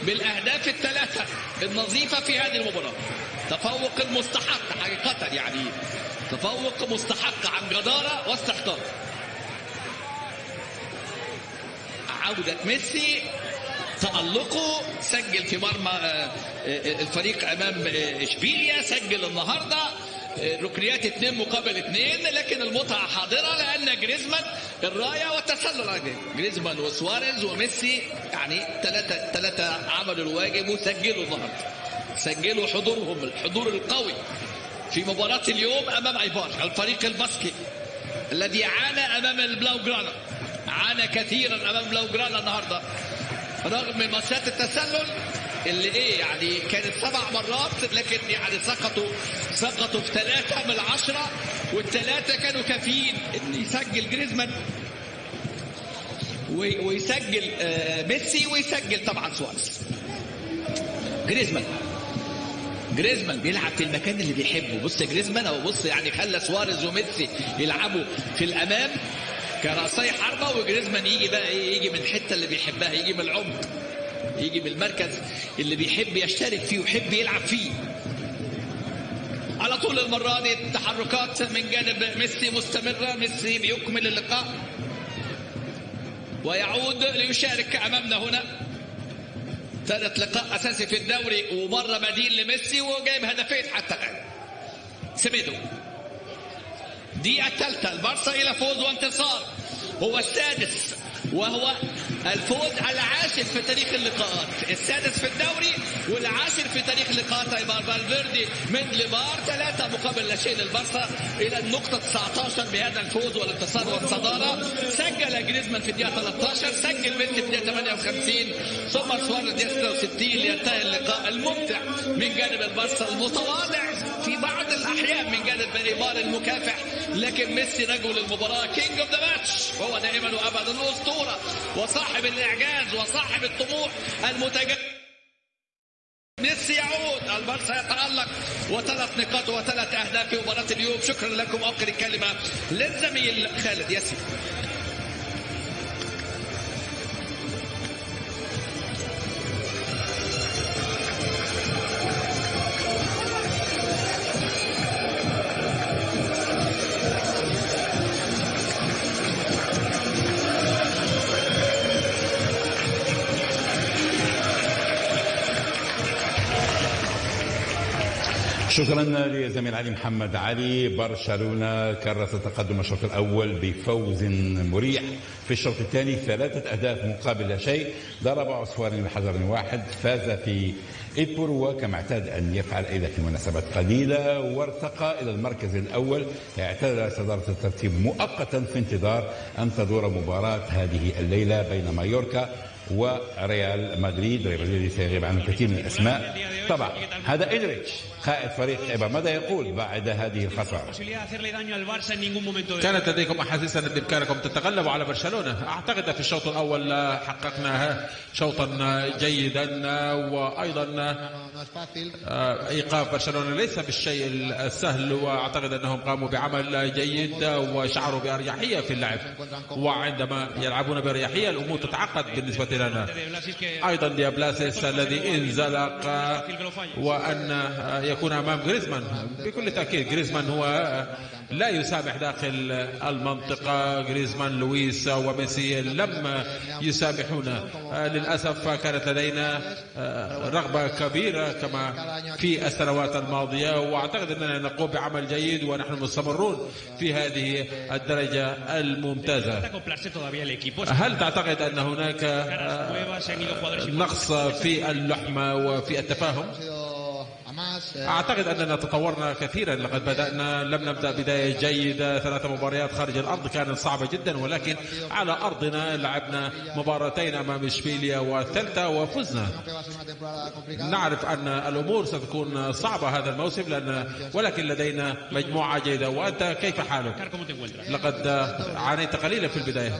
بالأهداف الثلاثة النظيفه في هذه المباراة. تفوق المستحق حقيقة يعني. تفوق مستحق عن جداره واستحقاق. عودة ميسي تألقه سجل في مرمى الفريق أمام إشبيليا سجل النهاردة. ركنيات اثنين مقابل اثنين لكن المتعة حاضرة لأن جريزمان الراية والتسلل. جريزمان وسواريز وميسي يعني ثلاثة ثلاثة عملوا الواجب وسجلوا النهاردة سجلوا حضورهم الحضور القوي. في مباراة اليوم أمام ايبار الفريق الباسكي الذي عانى أمام البلاو جرانا عانى كثيرا أمام بلاو جرانا النهاردة. رغم مصيدة التسلل اللي إيه يعني كانت سبع مرات لكن يعني سقطوا سقطوا في ثلاثة من العشرة والثلاثة كانوا كافيين إن يسجل جريزمان. ويسجل ميسي ويسجل طبعا سواريز. جريزمان. جريزمان بيلعب في المكان اللي بيحبه. بص جريزمان أو بص يعني خلى سواريز وميسي يلعبوا في الأمام كرأسي حربة وجريزمان يجي بقى إيه يجي من الحتة اللي بيحبها يجي من العمق. يجي من المركز اللي بيحب يشترك فيه ويحب يلعب فيه. على طول المرة دي التحركات من جانب ميسي مستمرة. ميسي بيكمل اللقاء. ويعود ليشارك أمامنا هنا. ثالث لقاء أساسي في الدوري ومرة بديل لميسي وجايب هدفين حتى الآن. سميدو دي الثالثة البارسا إلى فوز وانتصار. هو السادس. وهو الفوز العاشر في تاريخ اللقاءات. السادس في الدوري والعاشر في تاريخ لقاءات ايبار فالفيردي مندليبار ثلاثة مقابل لا شيء للبارسا إلى النقطة 19 بهذا الفوز والانتصار والصدارة. سجل جريزمان في الدقيقة 13 سجل ميسي في الدقيقة 58 ثم سواريز الدقيقة 66 لينتهي اللقاء الممتع من جانب البارسا المتواضع في بعض الأحيان من جانب ايبار المكافح. لكن ميسي رجل المباراة king of the match هو دائما وابدا الاسطوره وصاحب الإعجاز وصاحب الطموح المتجدد ميسي يعود. البارسا يتألق. وثلاث نقاط وثلاث أهداف في مباراة اليوم. شكرا لكم. أوكر الكلمة للزميل خالد ياسين. شكرا لزميل علي محمد علي برشلونة كرس تقدم الشوط الأول بفوز مريح. في الشوط الثاني ثلاثة أهداف مقابل لا شيء ضرب عصفورين بحجر واحد فاز في إيبوروا كما اعتاد أن يفعل أيضا في مناسبات قليلة. وارتقى إلى المركز الأول. اعتدل صدارة الترتيب مؤقتا في انتظار أن تدور مباراة هذه الليلة بين مايوركا وريال مدريد. ريال مدريد سيغيب عن الكثير من الأسماء. طبعا هذا إدريتش قائد فريق ايبر ماذا يقول بعد هذه الخسارة؟ كانت لديكم أحاسيس أن بامكانكم تتغلبوا على برشلونة؟ أعتقد في الشوط الأول حققنا شوطا جيدا وأيضا إيقاف برشلونة ليس بالشيء السهل وأعتقد أنهم قاموا بعمل جيد وشعروا بأريحية في اللعب. وعندما يلعبون بأريحية الأمور تتعقد بالنسبة لنا. أيضا ديابلاسيس الذي انزلق وأن يكون أمام جريزمان بكل تأكيد جريزمان هو لا يسامح داخل المنطقة. جريزمان لويس وميسي لم يسامحونا. للأسف كانت لدينا رغبة كبيرة كما في السنوات الماضية وأعتقد أننا نقوم بعمل جيد ونحن مستمرون في هذه الدرجة الممتازة. هل تعتقد أن هناك نقص في اللحمة وفي التفاهم؟ أعتقد أننا تطورنا كثيرا. لقد بدأنا لم نبدأ بداية جيدة. ثلاث مباريات خارج الأرض كانت صعبة جدا ولكن على أرضنا لعبنا مباراتين أمام إشبيليا والثالثه وفزنا. نعرف أن الأمور ستكون صعبة هذا الموسم لأن ولكن لدينا مجموعة جيدة. وأنت كيف حالك؟ لقد عانيت قليلا في البداية.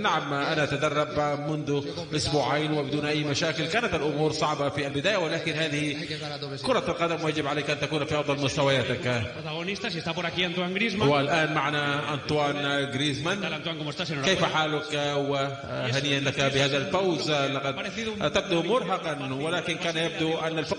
نعم أنا أتدرب منذ أسبوعين وبدون أي مشاكل. كانت الأمور صعبة في البداية ولكن هذه كرة القدم ويجب عليك أن تكون في أفضل مستوياتك. والان معنا انطوان جريزمان كيف حالك؟ وهنيئا لك بهذا الفوز. لقد تبدو مرهقا ولكن كان يبدو أن الفوز